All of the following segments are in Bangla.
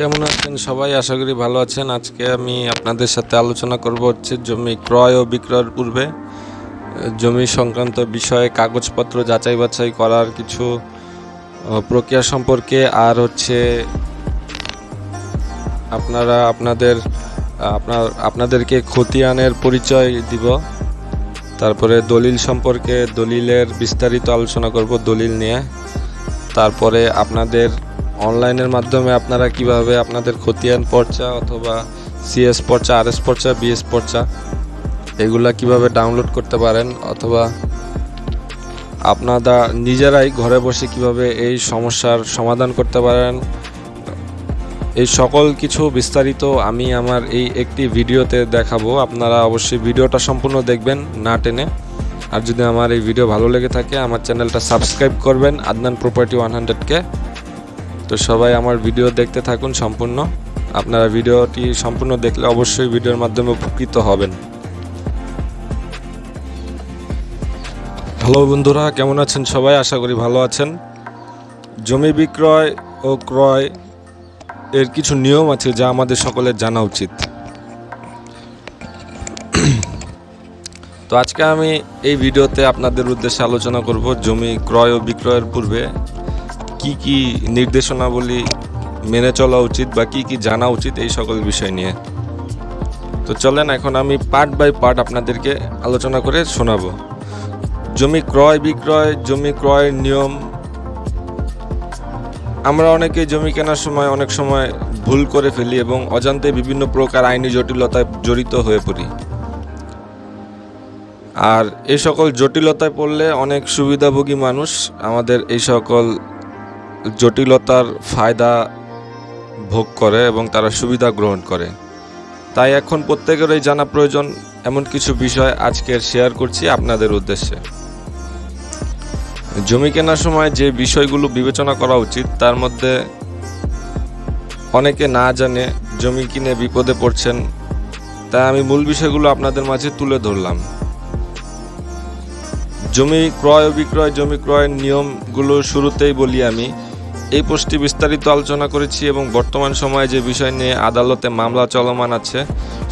কেমন আছেন? সবাই আশা করি ভালো আছেন। আজকে আমি আপনাদের সাথে আলোচনা করব হচ্ছে জমি ক্রয় ও বিক্রয়ের পূর্বে। জমি সংক্রান্ত বিষয়ে কাগজপত্র যাচাই বাছাই করার কিছু প্রক্রিয়া সম্পর্কে আর হচ্ছে আপনারা আপনাদের, আপনার, আপনাদেরকে খতিয়ানের পরিচয় দিব। তারপরে দলিল সম্পর্কে দলিলের বিস্তারিত আলোচনা করব দলিল নিয়ে। তারপরে আপনাদের অনলাইনের মাধ্যমে আপনারা কীভাবে আপনাদের খতিয়ান পর্চা অথবা সিএস পর্চা আরএস পর্চা বিএস পর্চা, এগুলা কীভাবে ডাউনলোড করতে পারেন অথবা আপনারা নিজেরাই ঘরে বসে কীভাবে এই সমস্যার সমাধান করতে পারেন? এই সকল কিছু বিস্তারিত আমি আমার এই একটি ভিডিওতে দেখাবো। আপনারা অবশ্যই ভিডিওটা সম্পূর্ণ দেখবেন, না টেনে। আর যদি আমার এই ভিডিও ভালো লেগে থাকে, আমার চ্যানেলটা সাবস্ক্রাইব করবেন, আদনান প্রপার্টি ওয়ান হান্ড্রেডকে তো সবাই আমার ভিডিও দেখতে থাকুন সম্পূর্ণ। আপনারা ভিডিওটি সম্পূর্ণ দেখলে অবশ্যই ভিডিওর মাধ্যমে উপকৃত হবেন। হ্যালো বন্ধুরা, কেমন আছেন সবাই? আশা করি ভালো আছেন। জমি বিক্রয় ও ক্রয় এর কিছু নিয়ম আছে যা আমাদের সকলের জানা উচিত। তো আজকে আমি এই ভিডিওতে আপনাদের উদ্দেশ্যে আলোচনা করব জমি ক্রয় ও বিক্রয়ের পূর্বে। কি কি নির্দেশনাবলী মেনে চলা উচিত বা কি কি জানা উচিত এই সকল বিষয় নিয়ে। তো চলেন এখন আমি পার্ট বাই পার্ট আপনাদেরকে আলোচনা করে শোনাবো। জমি ক্রয় বিক্রয়, জমি ক্রয়ের নিয়ম। আমরা অনেকে জমি কেনার সময় অনেক সময় ভুল করে ফেলি এবং অজান্তে বিভিন্ন প্রকার আইনি জটিলতায় জড়িত হয়ে পড়ি। আর এই সকল জটিলতায় পড়লে অনেক সুবিধাভোগী মানুষ আমাদের এই সকল জটিলতার ফায়দা ভোগ করে এবং তারা সুবিধা গ্রহণ করে। তাই এখন প্রত্যেকেরই জানা প্রয়োজন, এমন কিছু বিষয় আজকের শেয়ার করছি আপনাদের উদ্দেশ্যে। জমি কেনার সময় যে বিষয়গুলো বিবেচনা করা উচিত, তার মধ্যে অনেকে না জানে জমি কিনে বিপদে পড়ছেন, তাই আমি মূল বিষয়গুলো আপনাদের মাঝে তুলে ধরলাম। জমি ক্রয় ও বিক্রয় জমি ক্রয়ের নিয়মগুলো শুরুতেই বলি আমি এই পোস্টটি বিস্তারিত আলোচনা করেছি এবং বর্তমান সময়ে যে বিষয় নিয়ে আদালতে মামলা চলমান আছে,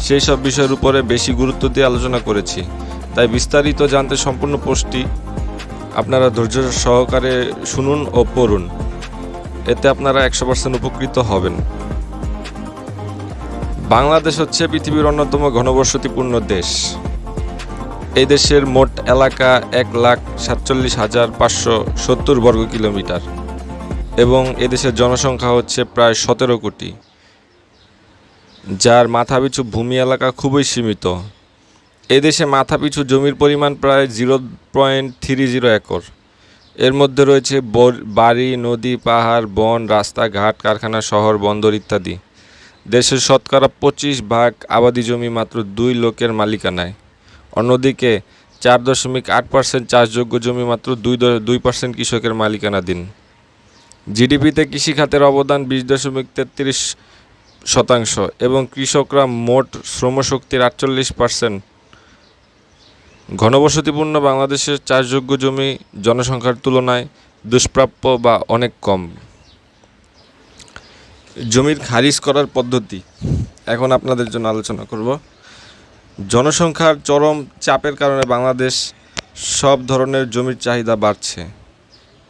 সেই সব বিষয়ের উপরে বেশি গুরুত্ব দিয়ে আলোচনা করেছি। তাই বিস্তারিত জানতে সম্পূর্ণ পোস্টটি আপনারা ধৈর্য সহকারে শুনুন ও পড়ুন। এতে আপনারা একশো পার্সেন্ট উপকৃত হবেন। বাংলাদেশ হচ্ছে পৃথিবীর অন্যতম ঘনবসতিপূর্ণ দেশ। এই দেশের মোট এলাকা এক লাখ সাতচল্লিশ হাজার পাঁচশো সত্তর বর্গ কিলোমিটার এবং এদেশের জনসংখ্যা হচ্ছে প্রায় সতেরো কোটি, যার মাথাপিছু ভূমি এলাকা খুবই সীমিত। এদেশে মাথাপিছু জমির পরিমাণ প্রায় zero point three zero acre. এর মধ্যে রয়েছে বাড়ি, নদী, পাহাড়, বন, রাস্তাঘাট, কারখানা, শহর, বন্দর ইত্যাদি। দেশের শতকরা পঁচিশ ভাগ আবাদি জমি মাত্র দুই লোকের মালিকানায়। অন্যদিকে চার দশমিক আট পার্সেন্ট চাষযোগ্য জমি মাত্র দুই দুই পার্সেন্ট কৃষকের মালিকানাধীন। জিডিপিতে কৃষিখাতের অবদান বিশ দশমিক তেত্রিশ শতাংশ এবং কৃষকরা মোট শ্রমশক্তির আটচল্লিশ পার্সেন্ট। ঘনবসতিপূর্ণ বাংলাদেশের চাষযোগ্য জমি জনসংখ্যার তুলনায় দুষ্প্রাপ্য বা অনেক কম। জমির খারিজ করার পদ্ধতি। এখন আপনাদের জন্য আলোচনা করব। জনসংখ্যার চরম চাপের কারণে বাংলাদেশ সব ধরনের জমির চাহিদা বাড়ছে।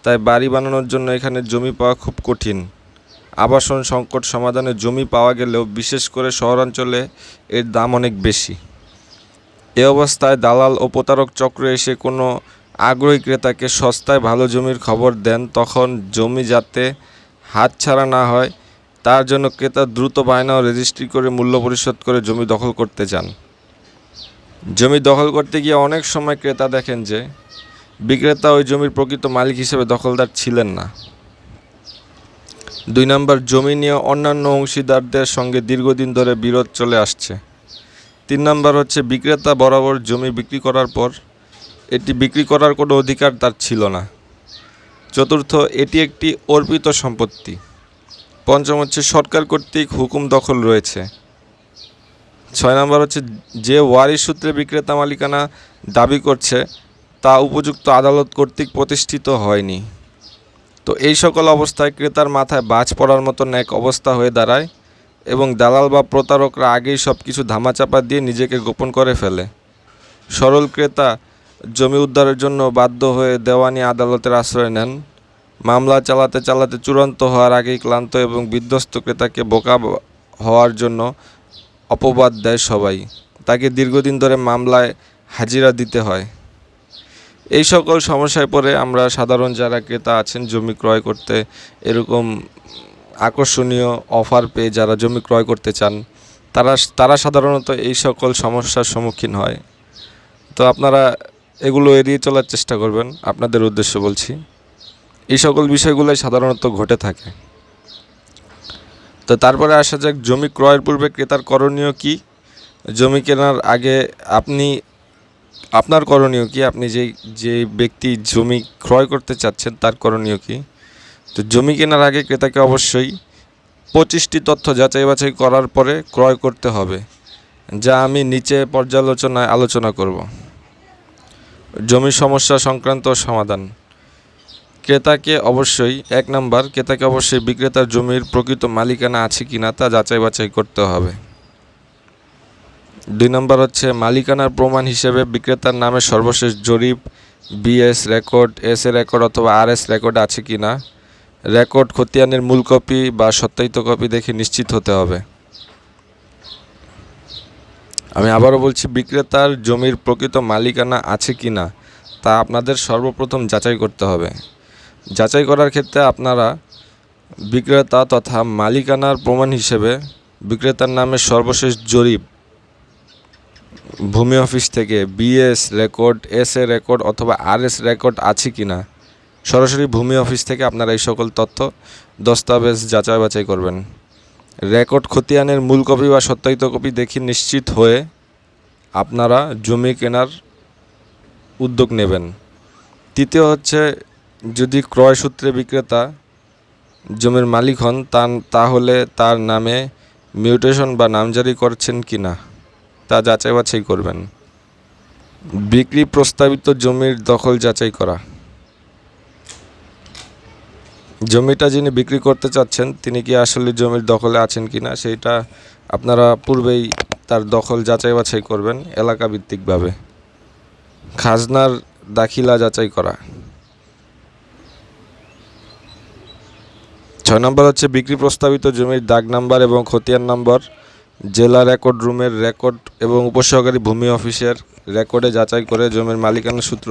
তাই বাড়ি বানানোর জন্য এখানে জমি পাওয়া খুব কঠিন। আবাসন সংকট সমাধানে জমি পাওয়া গেলেও বিশেষ করে শহরাঞ্চলে এর দাম অনেক বেশি। এ অবস্থায় দালাল ও প্রতারক চক্র এসে কোনো আগ্রহী ক্রেতাকে সস্তায় ভালো জমির খবর দেন, তখন জমি যাতে হাতছাড়া না হয়, তার জন্য ক্রেতা দ্রুত বায়না ও রেজিস্ট্রি করে মূল্য পরিশোধ করে জমি দখল করতে চান। জমি দখল করতে গিয়ে অনেক সময় ক্রেতা দেখেন যে বিক্রেতা ওই জমির প্রকৃত মালিক হিসেবে দখলদার ছিলেন না। দুই নম্বর, জমি নিয়ে অন্যান্য অংশীদারদের সঙ্গে দীর্ঘদিন ধরে বিরোধ চলে আসছে। তিন নম্বর হচ্ছে, বিক্রেতা বরাবর জমি বিক্রি করার পর এটি বিক্রি করার কোনো অধিকার তার ছিল না। চতুর্থ, এটি একটি অর্পিত সম্পত্তি। পঞ্চম হচ্ছে, সরকার কর্তৃক হুকুম দখল রয়েছে। ছয় নম্বর হচ্ছে, যে ওয়ারিশ সূত্রে বিক্রেতা মালিকানা দাবি করছে তা উপযুক্ত আদালত কর্তৃক প্রতিষ্ঠিত হয়নি। তো এই সকল অবস্থায় ক্রেতার মাথায় বাজ পড়ার মতন এক অবস্থা হয়ে দাঁড়ায় এবং দালাল বা প্রতারকরা আগেই সব কিছু ধামাচাপা দিয়ে নিজেকে গোপন করে ফেলে। সরল ক্রেতা জমি উদ্ধারের জন্য বাধ্য হয়ে দেওয়ানি আদালতের আশ্রয় নেন। মামলা চালাতে চালাতে চূড়ান্ত হওয়ার আগেই ক্লান্ত এবং বিধ্বস্ত ক্রেতাকে বোকা হওয়ার জন্য অপবাদ দেয় সবাই। তাকে দীর্ঘদিন ধরে মামলায় হাজিরা দিতে হয়। এই সকল সমস্যায় পড়ে আমরা সাধারণ যারা ক্রেতা আছেন, জমি ক্রয় করতে এরকম আকর্ষণীয় অফার পেয়ে যারা জমি ক্রয় করতে চান, তারা তারা সাধারণত এই সকল সমস্যার সম্মুখীন হয়। তো আপনারা এগুলো এড়িয়ে চলার চেষ্টা করবেন, আপনাদের উদ্দেশ্য বলছি। এই সকল বিষয়গুলোই সাধারণত ঘটে থাকে। তো তারপরে আসা যাক, জমি ক্রয়ের পূর্বে ক্রেতার করণীয় কি? জমি কেনার আগে আপনি আপনার করণীয় কি? আপনি যেই যে ব্যক্তি জমি ক্রয় করতে চাচ্ছেন, তার করণীয় কি? তো জমি কেনার আগে ক্রেতাকে অবশ্যই পঁচিশটি তথ্য যাচাই বাছাই করার পরে ক্রয় করতে হবে, যা আমি নিচে পর্যালোচনায় আলোচনা করব। জমি সমস্যা সংক্রান্ত সমাধান। ক্রেতাকে অবশ্যই, এক নাম্বার, ক্রেতাকে অবশ্যই বিক্রেতার জমির প্রকৃত মালিকানা আছে কিনা তা যাচাই বাছাই করতে হবে। দুই নম্বর হচ্ছে মালিকানার প্রমাণ হিসেবে বিক্রেতার নামে সর্বশেষ জরিপ, BS record, S A record অথবা আর এস রেকর্ড আছে কি না। রেকর্ড খতিয়ানের মূল কপি বা সত্যায়িত কপি দেখে নিশ্চিত হতে হবে। আমি আবারও বলছি, বিক্রেতার জমির প্রকৃত মালিকানা আছে কি না, তা আপনাদের সর্বপ্রথম যাচাই করতে হবে। যাচাই করার ক্ষেত্রে আপনারা বিক্রেতা তথা মালিকানার প্রমাণ হিসেবে বিক্রেতার নামে সর্বশেষ জরিপ ভূমি অফিস থেকে BS record, S A record অথবা আর এস রেকর্ড আছে কি না, সরাসরি ভূমি অফিস থেকে আপনারা এই সকল তথ্য দস্তাবেজ যাচাই বাছাই করবেন। রেকর্ড খতিয়ানের মূল কপি বা সত্যায়িত কপি দেখি নিশ্চিত হয়ে আপনারা জমি কেনার উদ্যোগ নেবেন। তৃতীয় হচ্ছে, যদি ক্রয় সূত্রে বিক্রেতা জমির মালিক হন তাহলে তার নামে মিউটেশন বা নামজারি করছেন কি না? তা যাচাই বাছাই করবেন। বিক্রি প্রস্তাবিত জমির দখল যাচাই করা। জমিটা যিনি বিক্রি করতে চাচ্ছেন, তিনি কি আসলে জমির দখলে আছেন কি না সেইটা আপনারা পূর্বেই তার দখল যাচাই বাছাই করবেন এলাকা ভিত্তিকভাবে খাজনার দাখিলা যাচাই করা। ছয় নম্বর হচ্ছে বিক্রি প্রস্তাবিত জমির দাগ নাম্বার এবং খতিয়ান নাম্বার। জেলা রেকর্ড রুমের রেকর্ড এবং উপসহকারী ভূমি অফিসের রেকর্ডে যাচাই করে জমির মালিকানা সূত্র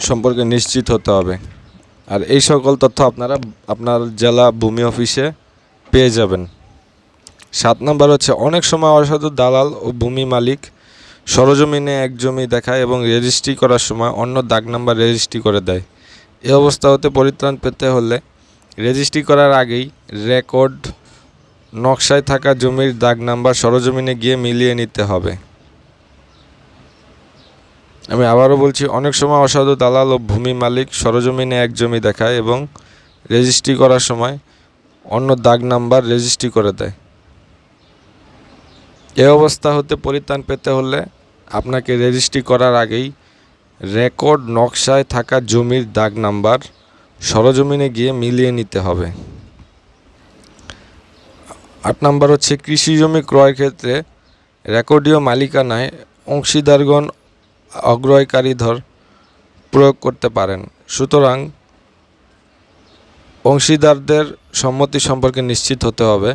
সম্পর্কে নিশ্চিত হতে হবে। আর এই সকল তথ্য আপনারা আপনার জেলা ভূমি অফিসে পেয়ে যাবেন। সাত নম্বর হচ্ছে, অনেক সময় অসাধু দালাল ও ভূমি মালিক সরজমিনে এক জমি দেখায় এবং রেজিস্ট্রি করার সময় অন্য দাগ নাম্বার রেজিস্ট্রি করে দেয়। এ অবস্থা হতে পরিত্রাণ পেতে হলে রেজিস্ট্রি করার আগেই রেকর্ড নকশায় থাকা জমির দাগ নাম্বার সরজমিনে গিয়ে মিলিয়ে নিতে হবে। আমি আবারও বলছি, অনেক সময় অসাধু দালাল ও ভূমি মালিক সরজমিনে এক জমি দেখায় এবং রেজিস্ট্রি করার সময় অন্য দাগ নাম্বার রেজিস্ট্রি করে দেয়। এ অবস্থা হতে পরিত্রাণ পেতে হলে আপনাকে রেজিস্ট্রি করার আগেই রেকর্ড নকশায় থাকা জমির দাগ নাম্বার সরজমিনে গিয়ে মিলিয়ে নিতে হবে। আট নাম্বার হচ্ছে, কৃষি জমি ক্রয় ক্ষেত্রে রেকর্ডীয় মালিকানায় অংশীদারগণ অগ্রয়কারীধর প্রয়োগ করতে পারেন। সুতরাং অংশীদারদের সম্মতি সম্পর্কে নিশ্চিত হতে হবে।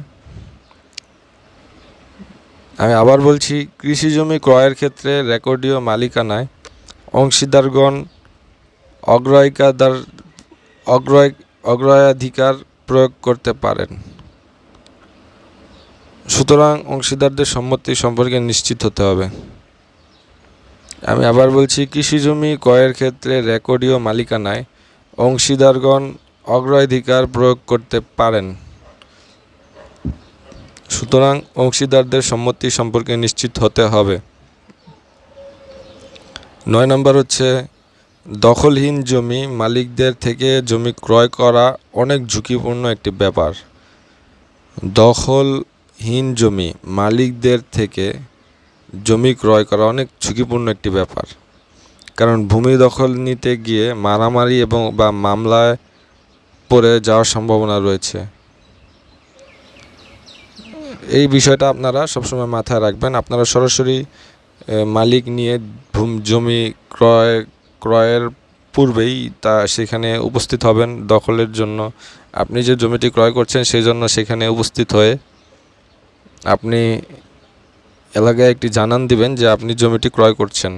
আমি আবার বলছি, কৃষি জমি ক্রয়ের ক্ষেত্রে রেকর্ডীয় মালিকানায় অংশীদারগণ অগ্রাধিকার অগ্রয় অগ্রয়াধিকার প্রয়োগ করতে পারেন। সুতরাং অংশীদারদের সম্মতি সম্পর্কে নিশ্চিত হতে হবে। আমি আবার বলছি, কৃষি জমি ক্রয়ের ক্ষেত্রে রেকর্ডীয় মালিকানায় অংশীদারগণ অগ্রাধিকার প্রয়োগ করতে পারেন। সুতরাং অংশীদারদের সম্মতি সম্পর্কে নিশ্চিত হতে হবে। নয় নম্বর হচ্ছে, দখলহীন জমি মালিকদের থেকে জমি ক্রয় করা অনেক ঝুঁকিপূর্ণ একটি ব্যাপার। দখলহীন জমি মালিকদের থেকে জমি ক্রয় করা অনেক ঝুঁকিপূর্ণ একটি ব্যাপার। কারণ ভূমি দখল নিতে গিয়ে মারামারি এবং বা মামলায় পড়ে যাওয়ার সম্ভাবনা রয়েছে। এই বিষয়টা আপনারা সবসময় মাথায় রাখবেন। আপনারা সরাসরি মালিক নিয়ে জমি ক্রয়, ক্রয়ের পূর্বেই তা সেখানে উপস্থিত হবেন। দখলের জন্য আপনি যে জমিটি ক্রয় করছেন, সেই জন্য সেখানে উপস্থিত হয়ে আপনি এলাকায় একটি জানান দিবেন যে আপনি জমিটি ক্রয় করছেন।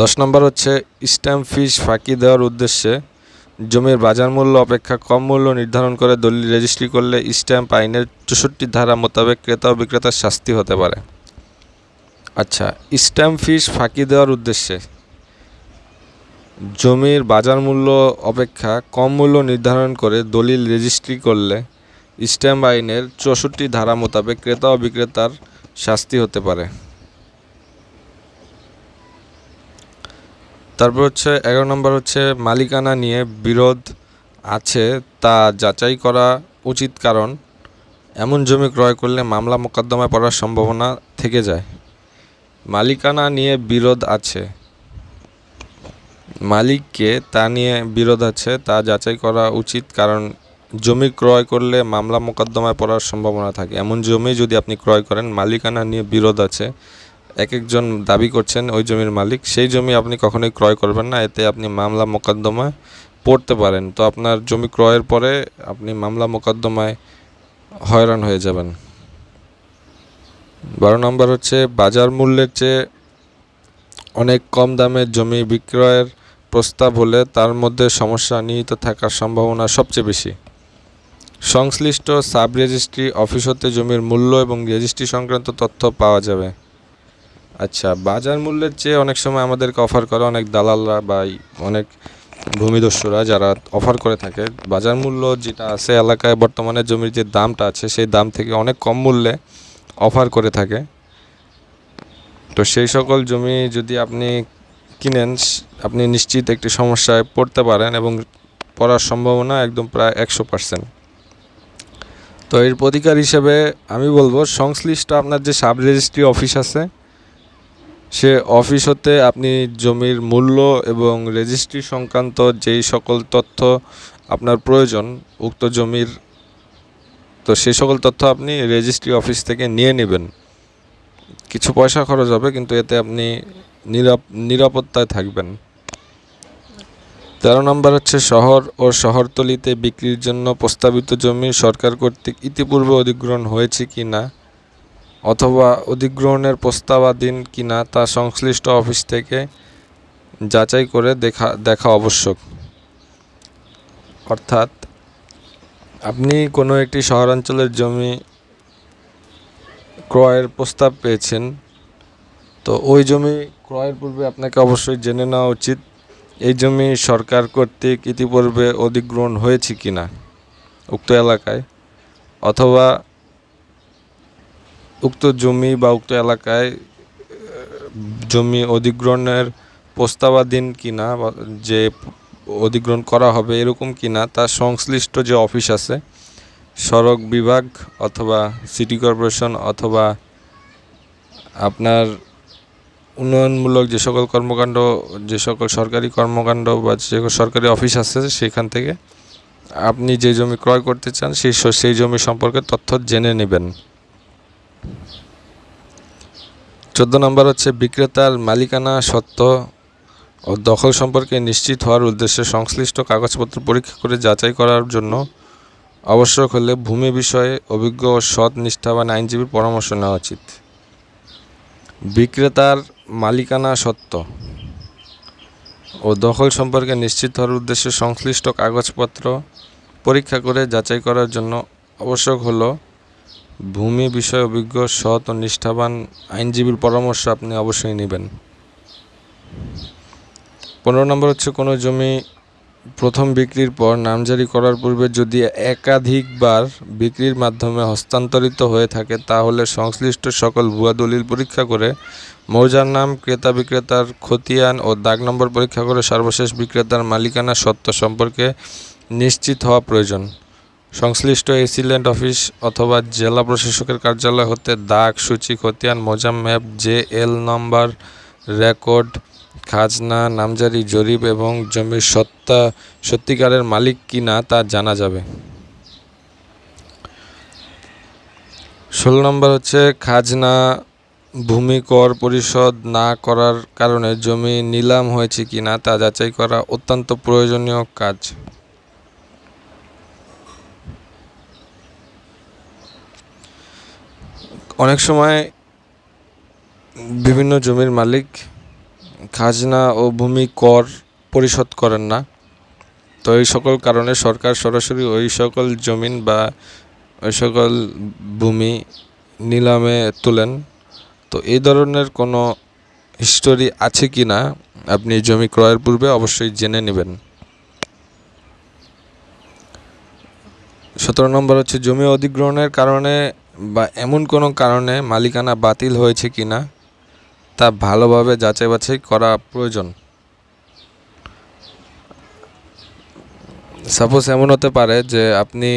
দশ নম্বর হচ্ছে, স্ট্যাম্প ফিস ফাঁকি দেওয়ার উদ্দেশ্যে জমির বাজার মূল্য অপেক্ষা কম মূল্য নির্ধারণ করে দলিল রেজিস্ট্রি করলে স্ট্যাম্প আইনের চৌষট্টি ধারা মোতাবেক ক্রেতা ও বিক্রেতার শাস্তি হতে পারে। আচ্ছা স্ট্যাম্প ফিস ফাঁকি দেওয়ার উদ্দেশ্যে জমির বাজার মূল্য অপেক্ষা কম মূল্য নির্ধারণ করে দলিল রেজিস্ট্রি করলে স্ট্যাম্প আইনের চৌষট্টি ধারা মোতাবেক ক্রেতা ও বিক্রেতার শাস্তি হতে পারে। তারপর হচ্ছে এগারো নম্বর হচ্ছে মালিকানা নিয়ে বিরোধ আছে, তা যাচাই করা উচিত কারণ এমন জমি ক্রয় করলে মামলা মোকদ্দমায় পড়ার সম্ভাবনা থেকে যায়। মালিকানা নিয়ে বিরোধ আছে। মালিককে তা নিয়ে বিরোধ আছে, তা যাচাই করা উচিত কারণ জমি ক্রয় করলে মামলা মোকদ্দমায় পড়ার সম্ভাবনা থাকে। এমন জমি যদি আপনি ক্রয় করেন, মালিকানা নিয়ে বিরোধ আছে। এক একজন দাবি করছেন, ওই জমির মালিক। সেই জমি আপনি কখনোই ক্রয় করবেন না। এতে আপনি মামলা মোকদ্দমায় পড়তে পারেন। তো আপনার জমি ক্রয়ের পরে আপনি মামলা মোকদ্দমায় হয়রান হয়ে যাবেন। বারো নম্বর হচ্ছে, বাজার মূল্যের চেয়ে অনেক কম দামে জমি বিক্রয়ের প্রস্তাব হলে তার মধ্যে সমস্যা নিহিত থাকার সম্ভাবনা সবচেয়ে বেশি। সংশ্লিষ্ট সাব রেজিস্ট্রি অফিস হতে জমির মূল্য এবং রেজিস্ট্রি সংক্রান্ত তথ্য পাওয়া যাবে। আচ্ছা বাজার মূল্যের চেয়ে অনেক সময় আমাদেরকে অফার করে অনেক দালালরা বা অনেক ভূমিদস্যুরা যারা অফার করে থাকে। বাজার মূল্য যেটা আছে এলাকায় বর্তমানে জমির যে দামটা আছে সেই দাম থেকে অনেক কম মূল্যে অফার করে থাকে। তো সেই সকল জমি যদি আপনি কিনেন, আপনি নিশ্চিত একটি সমস্যায় পড়তে পারেন এবং পড়ার সম্ভাবনা একদম প্রায় একশো পার্সেন্ট। তো এর প্রতিকার হিসেবে আমি বলব, সংশ্লিষ্ট আপনার যে সাব রেজিস্ট্রি অফিস আছে, সে অফিস হতে আপনি জমির মূল্য এবং রেজিস্ট্রি সংক্রান্ত যেই সকল তথ্য আপনার প্রয়োজন, উক্ত জমির, তো সেই সকল তথ্য আপনি রেজিস্ট্রি অফিস থেকে নিয়ে নেবেন। কিছু পয়সা খরচ হবে, কিন্তু এতে আপনি নিরাপ, নিরাপত্তায় থাকবেন। তেরো নম্বর হচ্ছে শহর ও শহরতলিতে বিক্রির জন্য প্রস্তাবিত জমি সরকার কর্তৃক ইতিপূর্বে অধিগ্রহণ হয়েছে কি না অথবা অধিগ্রহণের প্রস্তাবাধীন কি না তা সংশ্লিষ্ট অফিস থেকে যাচাই করে দেখা দেখা আবশ্যক। অর্থাৎ, আপনি কোনো একটি শহরাঞ্চলের জমি ক্রয়ের প্রস্তাব পেয়েছেন, তো ওই জমি ক্রয়ের পূর্বে আপনাকে অবশ্যই জেনে নেওয়া উচিত। এই জমি সরকার কর্তৃক ইতিপূর্বে অধিগ্রহণ হয়েছে কিনা উক্ত এলাকায় অথবা উক্ত জমি বা উক্ত এলাকায় জমি অধিগ্রহণের প্রস্তাবাধীন কিনা যে অধিগ্রহণ করা হবে এরকম কিনা তার সংশ্লিষ্ট যে অফিস আছে, সড়ক বিভাগ অথবা সিটি কর্পোরেশন অথবা আপনার উন্নয়নমূলক যে সকল কর্মকাণ্ড, যে সকল সরকারি কর্মকাণ্ড বা যে সরকারি অফিস আছে সেখান থেকে আপনি যে জমি ক্রয় করতে চান, সেই সেই জমি সম্পর্কে তথ্য জেনে নেবেন। চোদ্দ নম্বর হচ্ছে বিক্রেতার মালিকানা সত্ত্ব ও দখল সম্পর্কে নিশ্চিত হওয়ার উদ্দেশ্যে সংশ্লিষ্ট কাগজপত্র পরীক্ষা করে যাচাই করার জন্য আবশ্যক হলে ভূমি বিষয়ে অভিজ্ঞ ও সৎ নিষ্ঠাবান আইনজীবীর পরামর্শ নেওয়া উচিত। বিক্রেতার মালিকানা সত্ত্ব ও দখল সম্পর্কে নিশ্চিত হওয়ার উদ্দেশ্যে সংশ্লিষ্ট কাগজপত্র পরীক্ষা করে যাচাই করার জন্য আবশ্যক হল ভূমি বিষয় অভিজ্ঞ, সৎ ও নিষ্ঠাবান আইনজীবীর পরামর্শ আপনি অবশ্যই নেবেন। পনেরো নম্বর হচ্ছে কোনো জমি প্রথম বিক্রির পর নামজারি করার পূর্বে যদি একাধিকবার বিক্রির মাধ্যমে হস্তান্তরিত হয়ে থাকে, তাহলে সংশ্লিষ্ট সকল ভুয়া দলিল পরীক্ষা করে মৌজার নাম, ক্রেতা বিক্রেতার খতিয়ান ও দাগ নম্বর পরীক্ষা করে সর্বশেষ বিক্রেতার মালিকানা সত্ত্ব সম্পর্কে নিশ্চিত হওয়া প্রয়োজন। সংশ্লিষ্ট এসিল্যান্ড অফিস অথবা জেলা প্রশাসকের কার্যালয় হতে দাগ, সূচি, খতিয়ান Mozam map J L number, record খাজনা, নামজারি, জরিপ এবং জমির সত্তা সত্যিকারের মালিক কি না তা জানা যাবে। ষোলো নম্বর হচ্ছে খাজনা ভূমি কর পরিশোধ না করার কারণে জমি নিলাম হয়েছে কি না তা যাচাই করা অত্যন্ত প্রয়োজনীয় কাজ। অনেক সময় বিভিন্ন জমির মালিক খাজনা ও ভূমি কর পরিশোধ করেন না। তো এই সকল কারণে সরকার সরাসরি ওই সকল জমিন বা ওই সকল ভূমি নিলামে তোলেন। তো এই ধরনের কোনো হিস্টোরি আছে কি না, আপনি জমি ক্রয়ের পূর্বে অবশ্যই জেনে নেবেন। সতেরো নম্বর হচ্ছে, জমি অধিগ্রহণের কারণে বা এমন কোনো কারণে মালিকানা বাতিল হয়েছে কি না? তা ভালোভাবে যাচাই বাছাই করা প্রয়োজন। সাপোজ এমন হতে পারে যে আপনি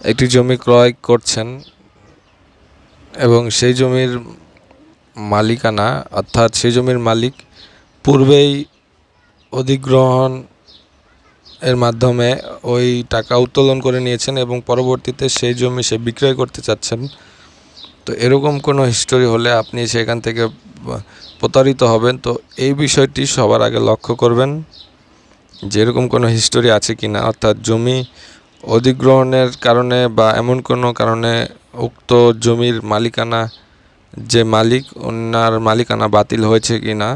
একটি জমি ক্রয় করছেন এবং সেই জমির মালিকানা, অর্থাৎ সেই জমির মালিক পূর্বেই অধিগ্রহণ এর মাধ্যমে ওই টাকা উত্তোলন করে নিয়েছেন এবং পরবর্তীতে সেই জমি সে বিক্রয় করতে চাচ্ছেন। তো এরকম কোনো হিস্টোরি হলে আপনি সেখান থেকে প্রতারিত হবেন। তো এই বিষয়টি সবার আগে লক্ষ্য করবেন যে এরকম কোনো হিস্টোরি আছে কি না অর্থাৎ জমি অধিগ্রহণের কারণে বা এমন কোনো কারণে উক্ত জমির মালিকানা, যে মালিক, ওনার মালিকানা বাতিল হয়েছে কি না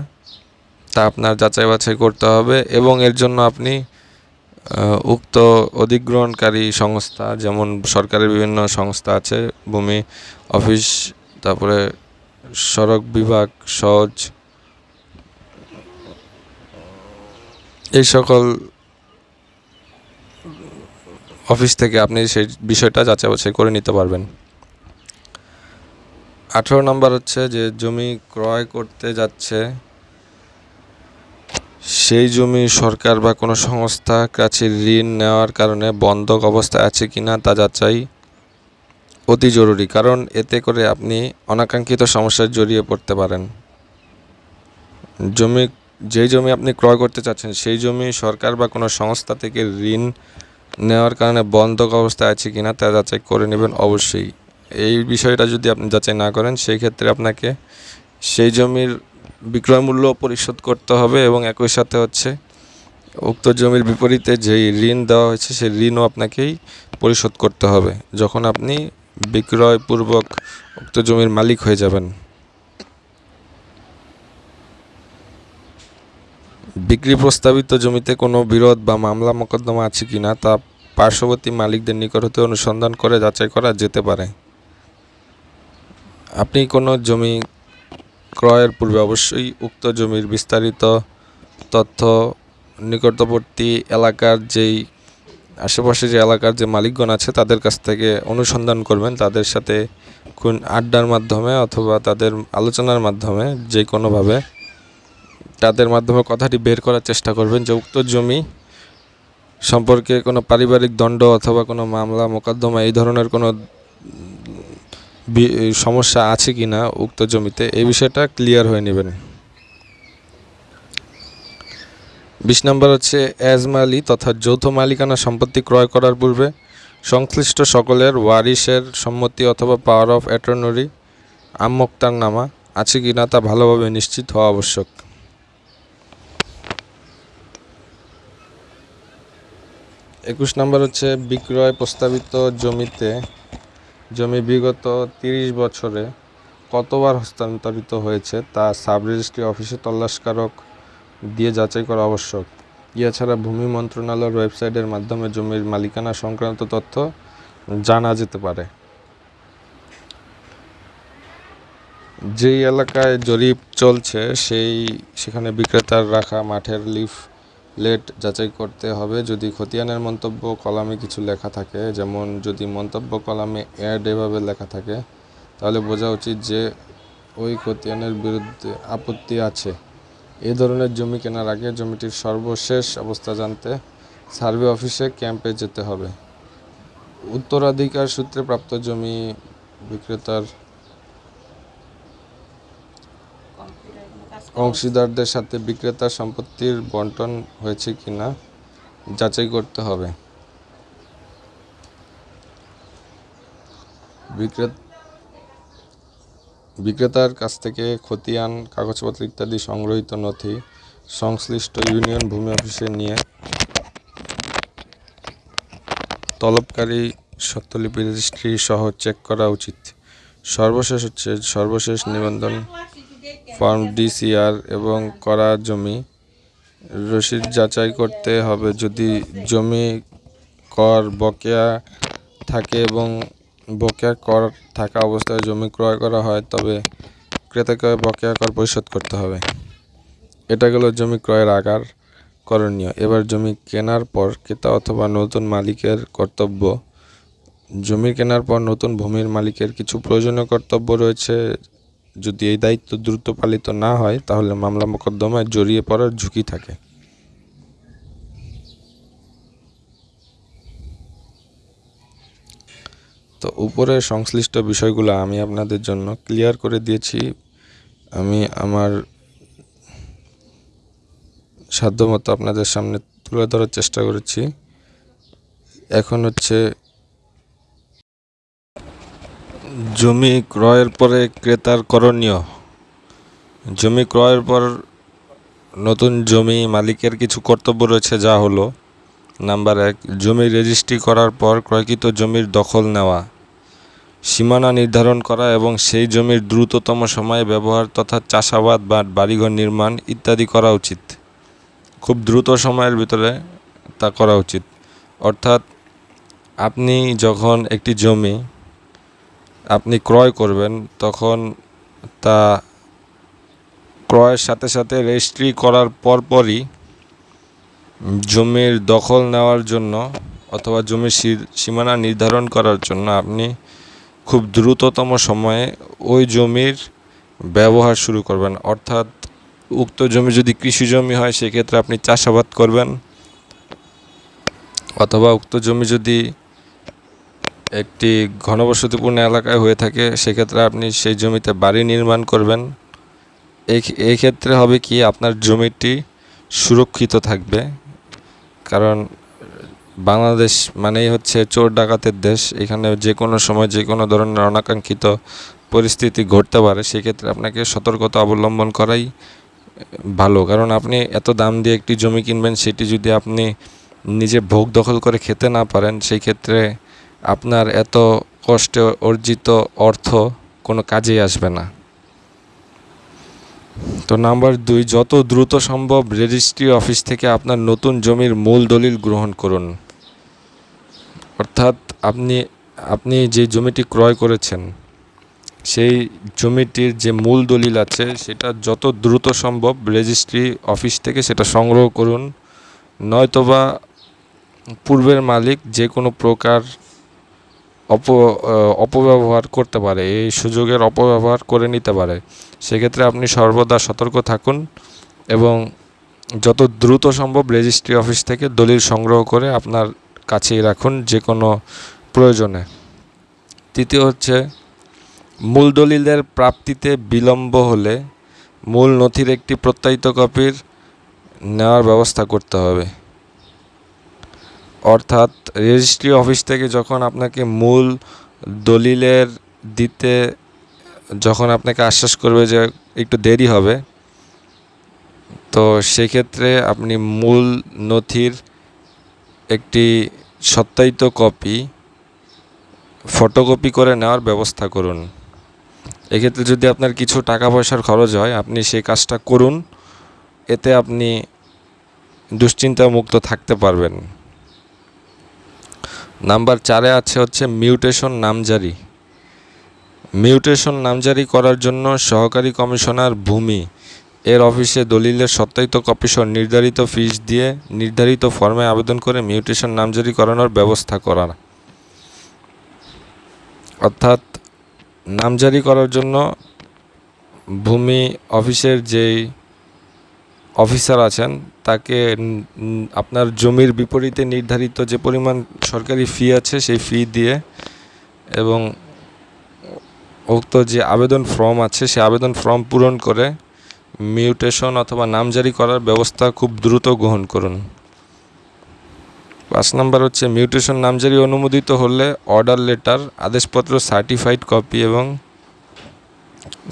তা আপনার যাচাই বাছাই করতে হবে এবং এর জন্য আপনি উক্ত অধিগ্রহণকারী সংস্থা, যেমন সরকারের বিভিন্ন সংস্থা আছে, ভূমি, অফিস, তারপরে সড়ক বিভাগ, সহজ, এই সকল অফিস থেকে আপনি সেই বিষয়টা যাচাই বাছাই করে নিতে পারবেন। আঠেরো নম্বর হচ্ছে যে জমি ক্রয় করতে যাচ্ছে সেই জমি সরকার বা কোনো সংস্থা কাছে ঋণ নেওয়ার কারণে বন্ধক অবস্থায় আছে কিনা তা যাচাই অতি জরুরি, কারণ এতে করে আপনি অনাকাঙ্ক্ষিত সমস্যায় জড়িয়ে পড়তে পারেন। জমি, যেই জমি আপনি ক্রয় করতে চাচ্ছেন, সেই জমি সরকার বা কোনো সংস্থা থেকে ঋণ নেওয়ার কারণে বন্ধক অবস্থায় আছে কিনা তা যাচাই করে নেবেন অবশ্যই। এই বিষয়টা যদি আপনি যাচাই না করেন, সেই ক্ষেত্রে আপনাকে সেই জমির বিক্রয় মূল্য পরিশোধ করতে হবে এবং একই সাথে হচ্ছে উক্ত জমির বিপরীতে যেই ঋণ দেওয়া হয়েছে, সেই ঋণও আপনাকেই পরিশোধ করতে হবে যখন আপনি বিক্রয়পূর্বক উক্ত জমির মালিক হয়ে যাবেন। বিক্রি প্রস্তাবিত জমিতে কোনো বিরোধ বা মামলা মোকদ্দমা আছে কিনা তা পার্শ্ববর্তী মালিকদের নিকট হতে অনুসন্ধান করে যাচাই করা যেতে পারে। আপনি কোনো জমি ক্রয়ের পূর্বে অবশ্যই উক্ত জমির বিস্তারিত তথ্য, নিকটবর্তী এলাকার যেই, আশেপাশে যে এলাকার যে মালিকগণ আছে তাদের কাছ থেকে অনুসন্ধান করবেন, তাদের সাথে কোন আড্ডার মাধ্যমে অথবা তাদের আলোচনার মাধ্যমে যে কোনোভাবে তাদের মাধ্যমে কথাটি বের করার চেষ্টা করবেন যে উক্ত জমি সম্পর্কে কোনো পারিবারিক দণ্ড অথবা কোনো মামলা, মোকদ্দমা এই ধরনের কোনো সমস্যা আছে কি না উক্ত জমিতে এই বিষয়টা ক্লিয়ার হয়ে নেবেন বিশ নম্বর হচ্ছে এজমালি তথা যৌথ মালিকানা সম্পত্তি ক্রয় করার পূর্বে সংশ্লিষ্ট সকলের ওয়ারিশের সম্মতি অথবা পাওয়ার অফ অ্যাটর্নরি আমোক্তার নামা আছে কি না তা ভালোভাবে নিশ্চিত হওয়া আবশ্যক। একুশ নম্বর হচ্ছে বিক্রয় প্রস্তাবিত জমিতে জমি বিগত তিরিশ বছরে কতবার হস্তান্তরিত হয়েছে তা সাব রেজিস্ট্রি অফিসে তল্লাশকারক দিয়ে যাচাই করা আবশ্যক। এছাড়া ভূমি মন্ত্রণালয়ের ওয়েবসাইটের মাধ্যমে জমির মালিকানা সংক্রান্ত তথ্য জানা যেতে পারে। যেই এলাকায় জরিপ চলছে, সেই সেখানে বিক্রেতার রাখা মাঠের লিফ লেট যাচাই করতে হবে। যদি খতিয়ানের মন্তব্য কলামে কিছু লেখা থাকে, যেমন যদি মন্তব্য কলামে অ্যাড এভাবে লেখা থাকে, তাহলে বোঝা উচিত যে ওই খতিয়ানের বিরুদ্ধে আপত্তি আছে। এ ধরনের জমি কেনার আগে জমিটির সর্বশেষ অবস্থা জানতে সার্ভে অফিসে ক্যাম্পে যেতে হবে। উত্তরাধিকার সূত্রে প্রাপ্ত জমি বিক্রেতার অংশীদারদের সাথে বিক্রেতার সম্পত্তির বন্টন হয়েছে কিনা যাচাই করতে হবে। বিক্রেত বিক্রেতার কাছ থেকে খতিয়ান, কাগজপত্র ইত্যাদি সংগ্রহীত নথি, সংশ্লিষ্ট ইউনিয়ন ভূমি অফিসে নিয়ে তলবকারী স্বত্বলিপি রেজিস্ট্রি সহ চেক করা উচিত। সর্বশেষ হচ্ছে সর্বশেষ নিবন্ধন ফর্ম, ডিসিআর এবং করা জমি রসিদ যাচাই করতে হবে। যদি জমি কর বকেয়া থাকে এবং বকেয়া কর থাকা অবস্থায় জমি ক্রয় করা হয়, তবে ক্রেতাকে বকেয়া কর পরিশোধ করতে হবে। এটা গেল জমি ক্রয়ের আগার করণীয়। এবার জমি কেনার পর ক্রেতা অথবা নতুন মালিকের কর্তব্য। জমি কেনার পর নতুন ভূমির মালিকের কিছু প্রয়োজনীয় কর্তব্য রয়েছে যদি এই দায়িত্ব দ্রুত পালিত না হয়, তাহলে মামলা মোকদ্দমায় জড়িয়ে পড়ার ঝুঁকি থাকে। তো উপরে সংশ্লিষ্ট বিষয়গুলো আমি আপনাদের জন্য ক্লিয়ার করে দিয়েছি। আমি আমার সাধ্যমতো আপনাদের সামনে তুলে ধরার চেষ্টা করেছি। এখন হচ্ছে জমি ক্রয়ের পরে ক্রেতার করণীয়। জমি ক্রয়ের পর নতুন জমি মালিকের কিছু কর্তব্য রয়েছে, যা হলো, নাম্বার এক, জমি রেজিস্ট্রি করার পর ক্রয়কৃত জমির দখল নেওয়া, সীমানা নির্ধারণ করা এবং সেই জমির দ্রুততম সময়ে ব্যবহার তথা চাষাবাদ বা বাড়িঘর নির্মাণ ইত্যাদি করা উচিত। খুব দ্রুত সময়ের ভিতরে তা করা উচিত। অর্থাৎ আপনি যখন একটি জমি আপনি ক্রয় করবেন, তখন তা ক্রয়ের সাথে সাথে রেজিস্ট্রি করার পরপরই জমির দখল নেওয়ার জন্য অথবা জমির সীমানা নির্ধারণ করার জন্য আপনি খুব দ্রুততম সময়ে ওই জমির ব্যবহার শুরু করবেন। অর্থাৎ উক্ত জমি যদি কৃষি জমি হয়, সেক্ষেত্রে আপনি চাষাবাদ করবেন, অথবা উক্ত জমি যদি একটি ঘনবসতিপূর্ণ এলাকায় হয়ে থাকে, সেক্ষেত্রে আপনি সেই জমিতে বাড়ি নির্মাণ করবেন। এই ক্ষেত্রে হবে কি, আপনার জমিটি সুরক্ষিত থাকবে। কারণ বাংলাদেশ মানেই হচ্ছে চোর ডাকাতের দেশ। এখানে যে কোনো সময় যে কোনো ধরনের অনাকাঙ্ক্ষিত পরিস্থিতি ঘটতে পারে, সেক্ষেত্রে আপনাকে সতর্কতা অবলম্বন করাই ভালো। কারণ আপনি এত দাম দিয়ে একটি জমি কিনবেন, সেটি যদি আপনি নিজে ভোগ দখল করে খেতে না পারেন সেই ক্ষেত্রে আপনার এত কষ্টে অর্জিত অর্থ কোনো কাজেই আসবে না। তো নাম্বার দুই, যত দ্রুত সম্ভব রেজিস্ট্রি অফিস থেকে আপনার নতুন জমির মূল দলিল গ্রহণ করুন। অর্থাৎ আপনি আপনি যে জমিটি ক্রয় করেছেন, সেই জমিটির যে মূল দলিল আছে, সেটা যত দ্রুত সম্ভব রেজিস্ট্রি অফিস থেকে সেটা সংগ্রহ করুন। নয়তোবা পূর্বের মালিক যে কোনো প্রকার অপ অপব্যবহার করতে পারে, এই সুযোগের অপব্যবহার করে নিতে পারে। সেক্ষেত্রে আপনি সর্বদা সতর্ক থাকুন এবং যত দ্রুত সম্ভব রেজিস্ট্রি অফিস থেকে দলিল সংগ্রহ করে আপনার কাছেই রাখুন যে কোনো প্রয়োজনে। তৃতীয় হচ্ছে, মূল দলিলের প্রাপ্তিতে বিলম্ব হলে মূল নথির একটি প্রত্যায়িত কপির নেওয়ার ব্যবস্থা করতে হবে। অর্থাৎ রেজিস্ট্রি অফিস থেকে যখন আপনাকে মূল দলিলের দিতে যখন আপনাকে আশ্বাস করবে যে একটু দেরি হবে, তো সেক্ষেত্রে আপনি মূল নথির একটি সত্যায়িত কপি ফটোকপি করে নেওয়ার ব্যবস্থা করুন। এক্ষেত্রে যদি আপনার কিছু টাকা পয়সার খরচ হয়, আপনি সেই কাজটা করুন, এতে আপনি দুশ্চিন্তা মুক্ত থাকতে পারবেন। নাম্বার চারে আছে হচ্ছে মিউটেশন নামজারি। মিউটেশন নামজারি করার জন্য সহকারী কমিশনার ভূমি, এর অফিসে দলিলের সত্যায়িত কপিসহ নির্ধারিত ফিস দিয়ে নির্ধারিত ফর্মে আবেদন করে মিউটেশন নামজারি করানোর ব্যবস্থা করা অর্থাৎ নামজারি করার জন্য ভূমি অফিসের যেই অফিসার আছেন, তাকে আপনার জমির বিপরীতে নির্ধারিত যে পরিমাণ সরকারি ফি আছে সেই ফি দিয়ে এবং উক্ত যে আবেদন ফর্ম আছে সেই আবেদন ফর্ম পূরণ করে মিউটেশন অথবা নামজারি করার ব্যবস্থা খুব দ্রুত গ্রহণ করুন। পাঁচ নাম্বার হচ্ছে মিউটেশন নামজারি অনুমোদিত হলে অর্ডার লেটার আদেশপত্র সার্টিফাইড কপি এবং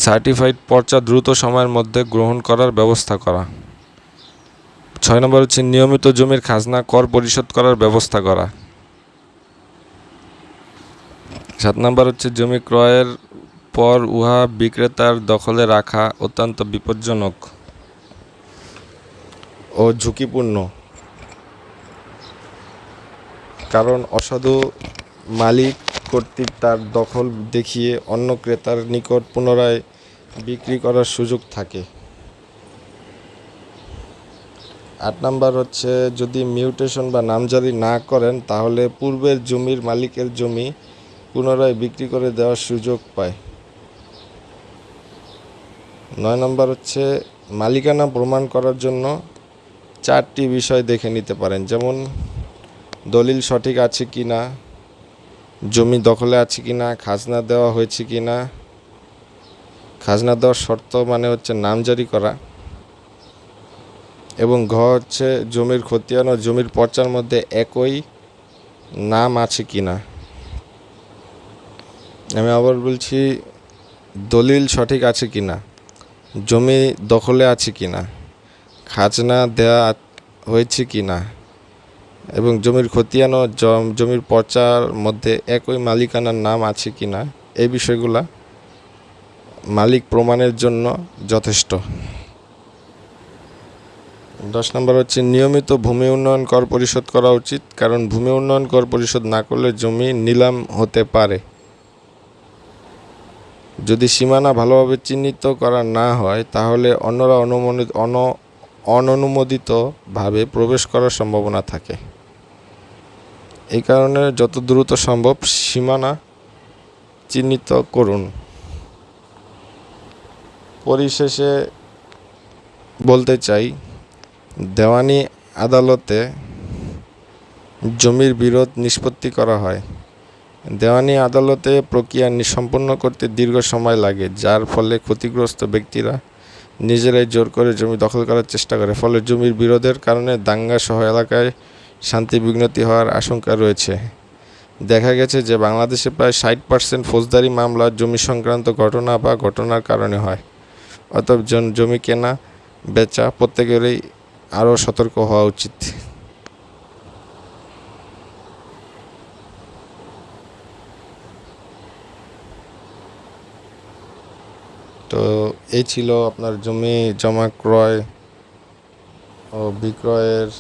সার্টিফাইড পর্চা দ্রুত সময়ের মধ্যে গ্রহণ করার ব্যবস্থা করা। ছয় নম্বর হচ্ছে নিয়মিত জমির খাজনা, কর পরিশোধ করার ব্যবস্থা করা। সাত নম্বর হচ্ছে জমি ক্রয়ের পর উহা বিক্রেতার দখলে রাখা অত্যন্ত বিপজ্জনক ও ঝুঁকিপূর্ণ। কারণ অসাধু মালিক কর্তৃক তার দখল দেখিয়ে অন্য ক্রেতার নিকট পুনরায় বিক্রি করার সুযোগ থাকে। আট নাম্বার হচ্ছে, যদি মিউটেশন বা নামজারি না করেন, তাহলে পূর্বের জমির মালিকের জমি পুনরায় বিক্রি করে দেওয়ার সুযোগ পায়। নয় নম্বর হচ্ছে, মালিকানা প্রমাণ করার জন্য চারটি বিষয় দেখে নিতে পারেন। যেমন, দলিল সঠিক আছে কি না, জমি দখলে আছে কি না, খাজনা দেওয়া হয়েছে কি না। খাজনা দেওয়ার শর্ত মানে হচ্ছে নামজারি করা। এবং ঘ হচ্ছে জমির খতিয়ান ও জমির পর্চার মধ্যে একই নাম আছে কি না? আমি আবার বলছি, দলিল সঠিক আছে কি না? জমি দখলে আছে কি না? খাজনা দেওয়া হয়েছে কি না? এবং জমির খতিয়ান ও জম- জমির পর্চার মধ্যে একই মালিকানার নাম আছে কি না? এই বিষয়গুলা মালিক প্রমাণের জন্য যথেষ্ট। দশ নম্বর হচ্ছে, নিয়মিত ভূমি উন্নয়ন কর পরিশোধ করা উচিত, কারণ ভূমি উন্নয়ন কর পরিশোধ না করলে জমি নিলাম হতে পারে। যদি সীমানা ভালোভাবে চিহ্নিত করা না হয়, তাহলে অন্যরা অনুমোদিত, অন, অননুমোদিতভাবে প্রবেশ করার সম্ভাবনা থাকে। এই কারণে যত দ্রুত সম্ভব সীমানা চিহ্নিত করুন। পরিশেষে বলতে চাই দেওয়ানি আদালতে জমির বিরোধ নিষ্পত্তি করা হয়। দেওয়ানি আদালতে প্রক্রিয়া সম্পন্ন করতে দীর্ঘ সময় লাগে, যার ফলে ক্ষতিগ্রস্ত ব্যক্তিরা নিজেরাই জোর করে জমি দখল করার চেষ্টা করে। ফলে জমির বিরোধের কারণে দাঙ্গা সহ এলাকায় শান্তি বিঘ্নতি হওয়ার আশঙ্কা রয়েছে। দেখা গেছে যে বাংলাদেশে প্রায় ষাট পার্সেন্ট ফৌজদারি মামলা জমি সংক্রান্ত ঘটনা বা ঘটনার কারণে হয়। অতএব জমি কেনা, বেচা প্রত্যেকেরই আরও সতর্ক হওয়া উচিত। তো এই ছিল আপনার জমি জমা ক্রয় ও বিক্রয়ের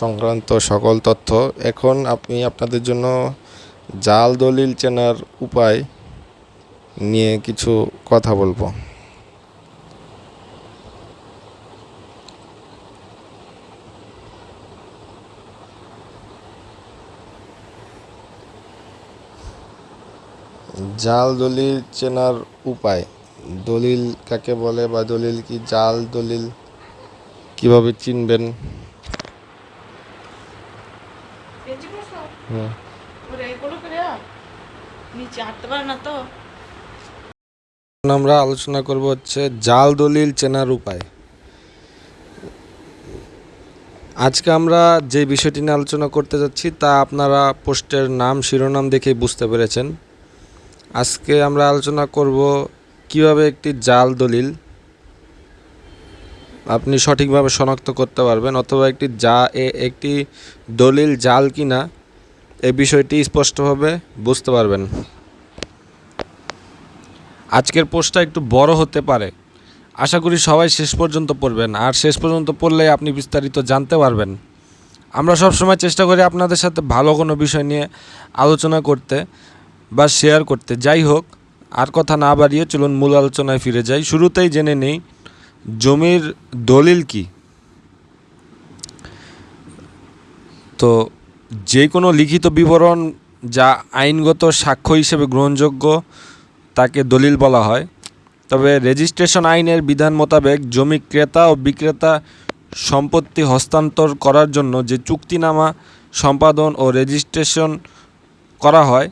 সংক্রান্ত সকল তথ্য। এখন আমি আপনাদের জন্য জাল দলিল চেনার উপায় নিয়ে কিছু কথা বলব। জাল দলিল চেনার উপায়? দলিল কাকে বলে বা দলিল কি জাল দলিল? কীভাবে চিনবেন? এখন আমরা আলোচনা করব হচ্ছে জাল দলিল চেনার উপায়। আজকে আমরা যে বিষয়টি নিয়ে আলোচনা করতে যাচ্ছি তা আপনারা পোস্টের নাম শিরোনাম দেখেই বুঝতে পেরেছেন। আজকে আমরা আলোচনা করব কীভাবে একটি জাল দলিল আপনি সঠিকভাবে শনাক্ত করতে পারবেন, অথবা একটি যা একটি দলিল, জাল কিনা এই বিষয়টি স্পষ্টভাবে বুঝতে পারবেন। আজকের পোস্টটা একটু বড় হতে পারে। আশা করি সবাই শেষ পর্যন্ত পড়বেন, আর শেষ পর্যন্ত পড়লে আপনি বিস্তারিত জানতে পারবেন। আমরা সব সময় চেষ্টা করি আপনাদের সাথে ভালো কোনো বিষয় নিয়ে আলোচনা করতে। বা শেয়ার করতে। যাই হোক, আর কথা না বাড়িয়ে চলুন মূল আলোচনায় ফিরে যাই। শুরুতেই জেনে নেই, জমির দলিল কি? তো যে কোনো লিখিত বিবরণ যা আইনগত সাক্ষ্য হিসেবে গ্রহণযোগ্য, তাকে দলিল বলা হয়। তবে রেজিস্ট্রেশন আইনের বিধান মোতাবেক জমি ক্রেতা ও বিক্রেতা সম্পত্তি হস্তান্তর করার জন্য যে চুক্তিনামা, সম্পাদন ও রেজিস্ট্রেশন করা হয়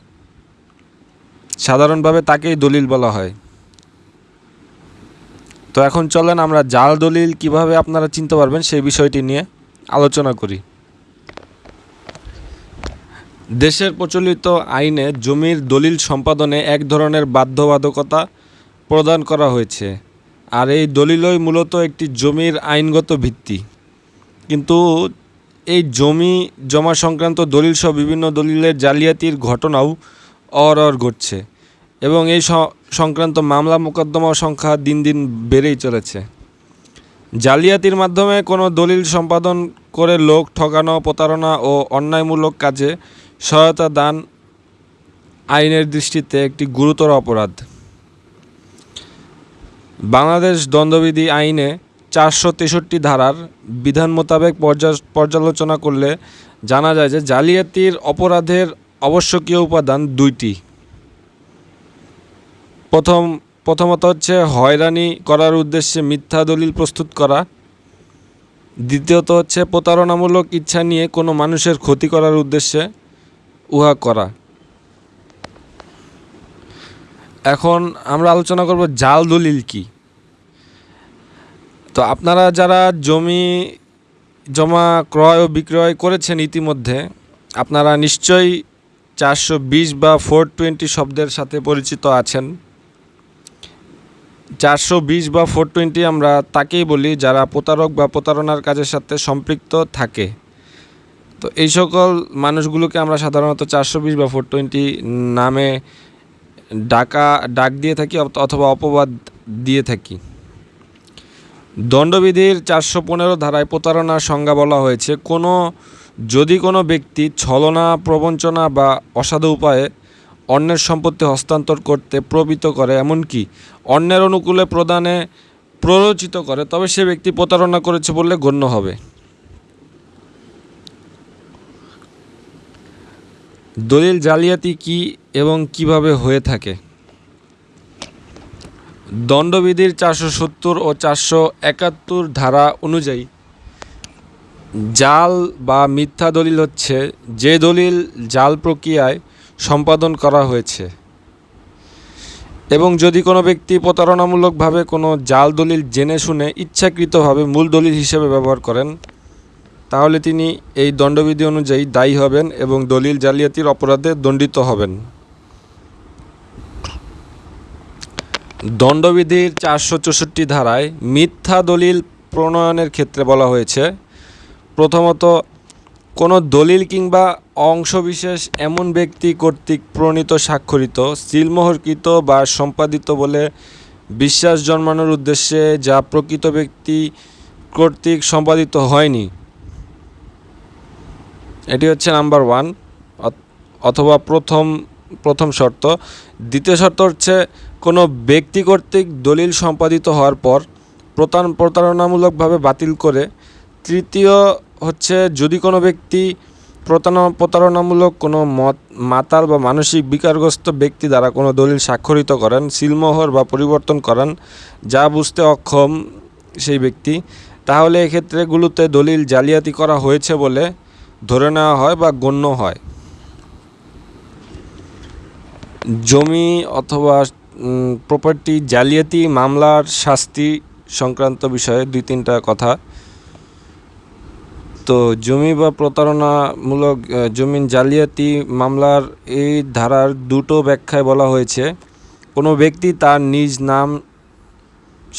সাধারণভাবে তাকেই দলিল বলা হয়। তো এখন চলেন আমরা জাল দলিল কীভাবে আপনারা চিনতে পারবেন সেই বিষয়টি নিয়ে আলোচনা করি। দেশের প্রচলিত আইনে জমির দলিল সম্পাদনে এক ধরনের বাধ্যবাধকতা প্রদান করা হয়েছে, আর এই দলিলই মূলত একটি জমির আইনগত ভিত্তি। কিন্তু এই জমি জমা সংক্রান্ত দলিল সহ বিভিন্ন দলিলের জালিয়াতির ঘটনাও অরর ঘটছে এবং এই সংক্রান্ত মামলা মোকদ্দমা সংখ্যা দিন দিন বেড়েই চলেছে। জালিয়াতির মাধ্যমে কোনো দলিল সম্পাদন করে লোক ঠকানো প্রতারণা ও অন্যায়মূলক কাজে সহায়তা দান আইনের দৃষ্টিতে একটি গুরুতর অপরাধ। বাংলাদেশ দণ্ডবিধি আইনে চারশো তেষট্টি ধারার বিধান মোতাবেক পর্যা- পর্যালোচনা করলে জানা যায় যে জালিয়াতির অপরাধের আবশ্যকীয় উপাদান দুইটি। প্রথম, প্রথমত হচ্ছে হয়রানি করার উদ্দেশ্যে মিথ্যা দলিল প্রস্তুত করা। দ্বিতীয়ত হচ্ছে প্রতারণামূলক ইচ্ছা নিয়ে কোনো মানুষের ক্ষতি করার উদ্দেশ্যে উহা করা। এখন আমরা আলোচনা করব জাল দলিল কি। তো আপনারা যারা জমি জমা, ক্রয় ও বিক্রয় করেছেন ইতিমধ্যে, আপনারা নিশ্চয়ই চারশো বিশ বা ফোর টোয়েন্টি শব্দের সাথে পরিচিত আছেন। চারশো বিশ বা ফোর টোয়েন্টি আমরা তাকেই বলি যারা প্রতারক বা প্রতারণার কাজের সাথে সম্পৃক্ত থাকে। তো এই সকল মানুষগুলোকে আমরা সাধারণত চারশো বিশ বা ফোর টোয়েন্টি নামে ডাকা, ডাক দিয়ে থাকি অথবা অপবাদ দিয়ে থাকি। দণ্ডবিধির চারশো পনেরো ধারায় প্রতারণার সংজ্ঞা বলা হয়েছে। কোনো যদি কোনো ব্যক্তি ছলনা, প্রবঞ্চনা বা অসাধু উপায়ে অন্যের সম্পত্তি হস্তান্তর করতে প্রবৃত্ত করে, এমনকি অন্যের অনুকূলে প্রদানে প্ররোচিত করে, তবে সে ব্যক্তি প্রতারণা করেছে বললে গণ্য হবে। দলিল জালিয়াতি কি এবং কীভাবে হয়ে থাকে? দণ্ডবিধির চারশো সত্তর ও চারশো একাত্তর ধারা অনুযায়ী জাল বা মিথ্যা দলিল হচ্ছে যে দলিল জাল প্রক্রিয়ায় সম্পাদন করা হয়েছে। এবং যদি কোনো ব্যক্তি প্রতারণামূলকভাবে কোনো জাল দলিল জেনে শুনে ইচ্ছাকৃতভাবে মূল দলিল হিসেবে ব্যবহার করেন, তাহলে তিনি এই দণ্ডবিধি অনুযায়ী দায়ী হবেন এবং দলিল জালিয়াতির অপরাধে দণ্ডিত হবেন। দণ্ডবিধির চারশো চৌষট্টি ধারায় মিথ্যা দলিল প্রণয়নের ক্ষেত্রে বলা হয়েছে প্রথমত, কোনো দলিল কিংবা অংশবিশেষ এমন ব্যক্তি কর্তৃক প্রণীত, স্বাক্ষরিত, সিলমোহরকৃত বা সম্পাদিত বলে বিশ্বাস জন্মানোর উদ্দেশ্যে যা প্রকৃত ব্যক্তি কর্তৃক সম্পাদিত হয়নি। এটি হচ্ছে নাম্বার ওয়ান অথবা প্রথম প্রথম শর্ত। দ্বিতীয় শর্ত হচ্ছে, কোনো ব্যক্তি কর্তৃক দলিল সম্পাদিত হওয়ার পর প্রতার প্রতারণামূলকভাবে বাতিল করে, তৃতীয় হচ্ছে যদি কোনো ব্যক্তি প্রতারণা, প্রতারণামূলক কোনো মত, মাতাল বা মানসিক বিকারগ্রস্ত ব্যক্তি দ্বারা কোনো দলিল স্বাক্ষরিত করেন, সিলমোহর বা পরিবর্তন করেন, যা বুঝতে অক্ষম সেই ব্যক্তি, তাহলে এক্ষেত্রেগুলোতে দলিল জালিয়াতি করা হয়েছে বলে ধরে নেওয়া হয় বা গণ্য হয়। জমি অথবা প্রপার্টি জালিয়াতি মামলার শাস্তি সংক্রান্ত বিষয়ে দুই তিনটা কথা তো জমি বা প্রতারণামূলক জমিন জালিয়াতি মামলার এই ধারার দুটো ব্যাখ্যায় বলা হয়েছে। কোনো ব্যক্তি তার নিজ নাম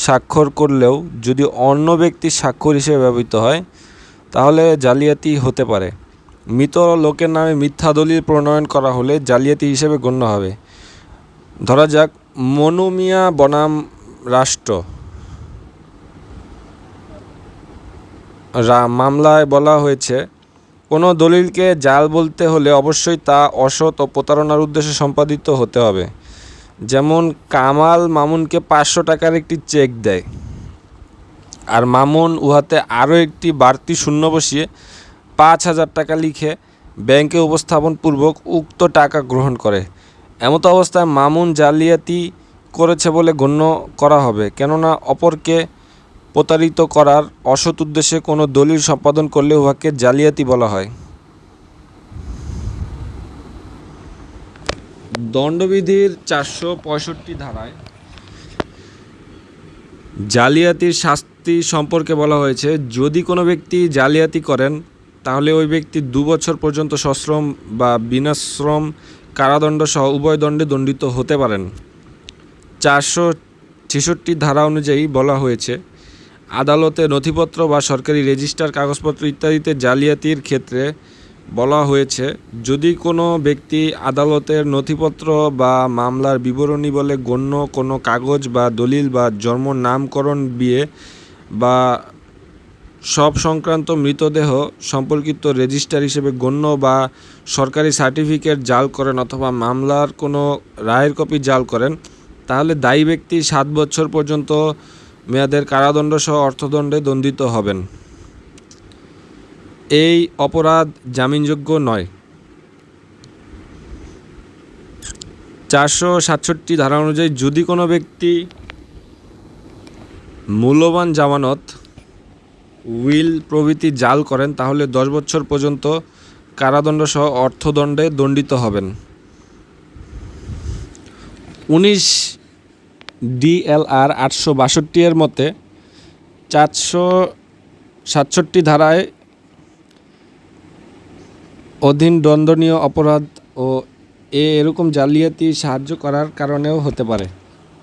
স্বাক্ষর করলেও যদি অন্য ব্যক্তির স্বাক্ষর হিসেবে ব্যবহৃত হয়, তাহলে জালিয়াতি হতে পারে। মৃত লোকের নামে মিথ্যা দলিল প্রণয়ন করা হলে জালিয়াতি হিসেবে গণ্য হবে। ধরা যাক, মনুমিয়া বনাম রাষ্ট্র। মামলায় বলা হয়েছে, কোনো দলিলকে জাল বলতে হলে অবশ্যই তা অসৎ ও প্রতারণার উদ্দেশ্যে সম্পাদিত হতে হবে। যেমন, কামাল মামুনকে পাঁচশো টাকার একটি চেক দেয় আর মামুন উহাতে আরও একটি বাড়তি শূন্য বসিয়ে পাঁচ হাজার টাকা লিখে ব্যাংকে উপস্থাপন পূর্বক উক্ত টাকা গ্রহণ করে। এমত অবস্থায় মামুন জালিয়াতি করেছে বলে গণ্য করা হবে, কেননা অপরকে প্রতারিত করার অসৎ উদ্দেশ্যে কোনো দলিল সম্পাদন করলে উহাকে জালিয়াতি বলা হয়। দণ্ডবিধির চারশো পঁয়ষট্টি ধারায় জালিয়াতির শাস্তি সম্পর্কে বলা হয়েছে, যদি কোনো ব্যক্তি জালিয়াতি করেন, তাহলে ওই ব্যক্তি দু বছর পর্যন্ত সশ্রম বা বিনাশ্রম কারাদণ্ড সহ উভয় দণ্ডে দণ্ডিত হতে পারেন। চারশো ছেষট্টি ধারা অনুযায়ী বলা হয়েছে আদালতে নথিপত্র বা সরকারি রেজিস্টার, কাগজপত্র ইত্যাদিতে জালিয়াতির ক্ষেত্রে বলা হয়েছে, যদি কোনো ব্যক্তি আদালতের নথিপত্র বা মামলার বিবরণী বলে গণ্য কোনো কাগজ বা দলিল বা জন্ম নামকরণ বিয়ে বা সব সংক্রান্ত মৃতদেহ সম্পর্কিত রেজিস্টার হিসেবে গণ্য বা সরকারি সার্টিফিকেট জাল করেন অথবা মামলার কোনো রায়ের কপি জাল করেন, তাহলে দায়ী ব্যক্তি সাত বছর পর্যন্ত মেয়াদের কারাদণ্ড সহ অর্থদণ্ডে দণ্ডিত হবেন। এই অপরাধ জামিনযোগ্য নয়। চারশো সাতষট্টি ধারা অনুযায়ী যদি কোনো ব্যক্তি মূল্যবান জামানত, উইল প্রভৃতি জাল করেন, তাহলে দশ বছর পর্যন্ত কারাদণ্ড সহ অর্থদণ্ডে দণ্ডিত হবেন। উনিশ ডিএলআর আটশো বাষট্টি এর মতে চারশো সাতষট্টি ধারায় অধীন দণ্ডনীয় অপরাধ ও এ এরকম জালিয়াতি সাহায্য করার কারণেও হতে পারে।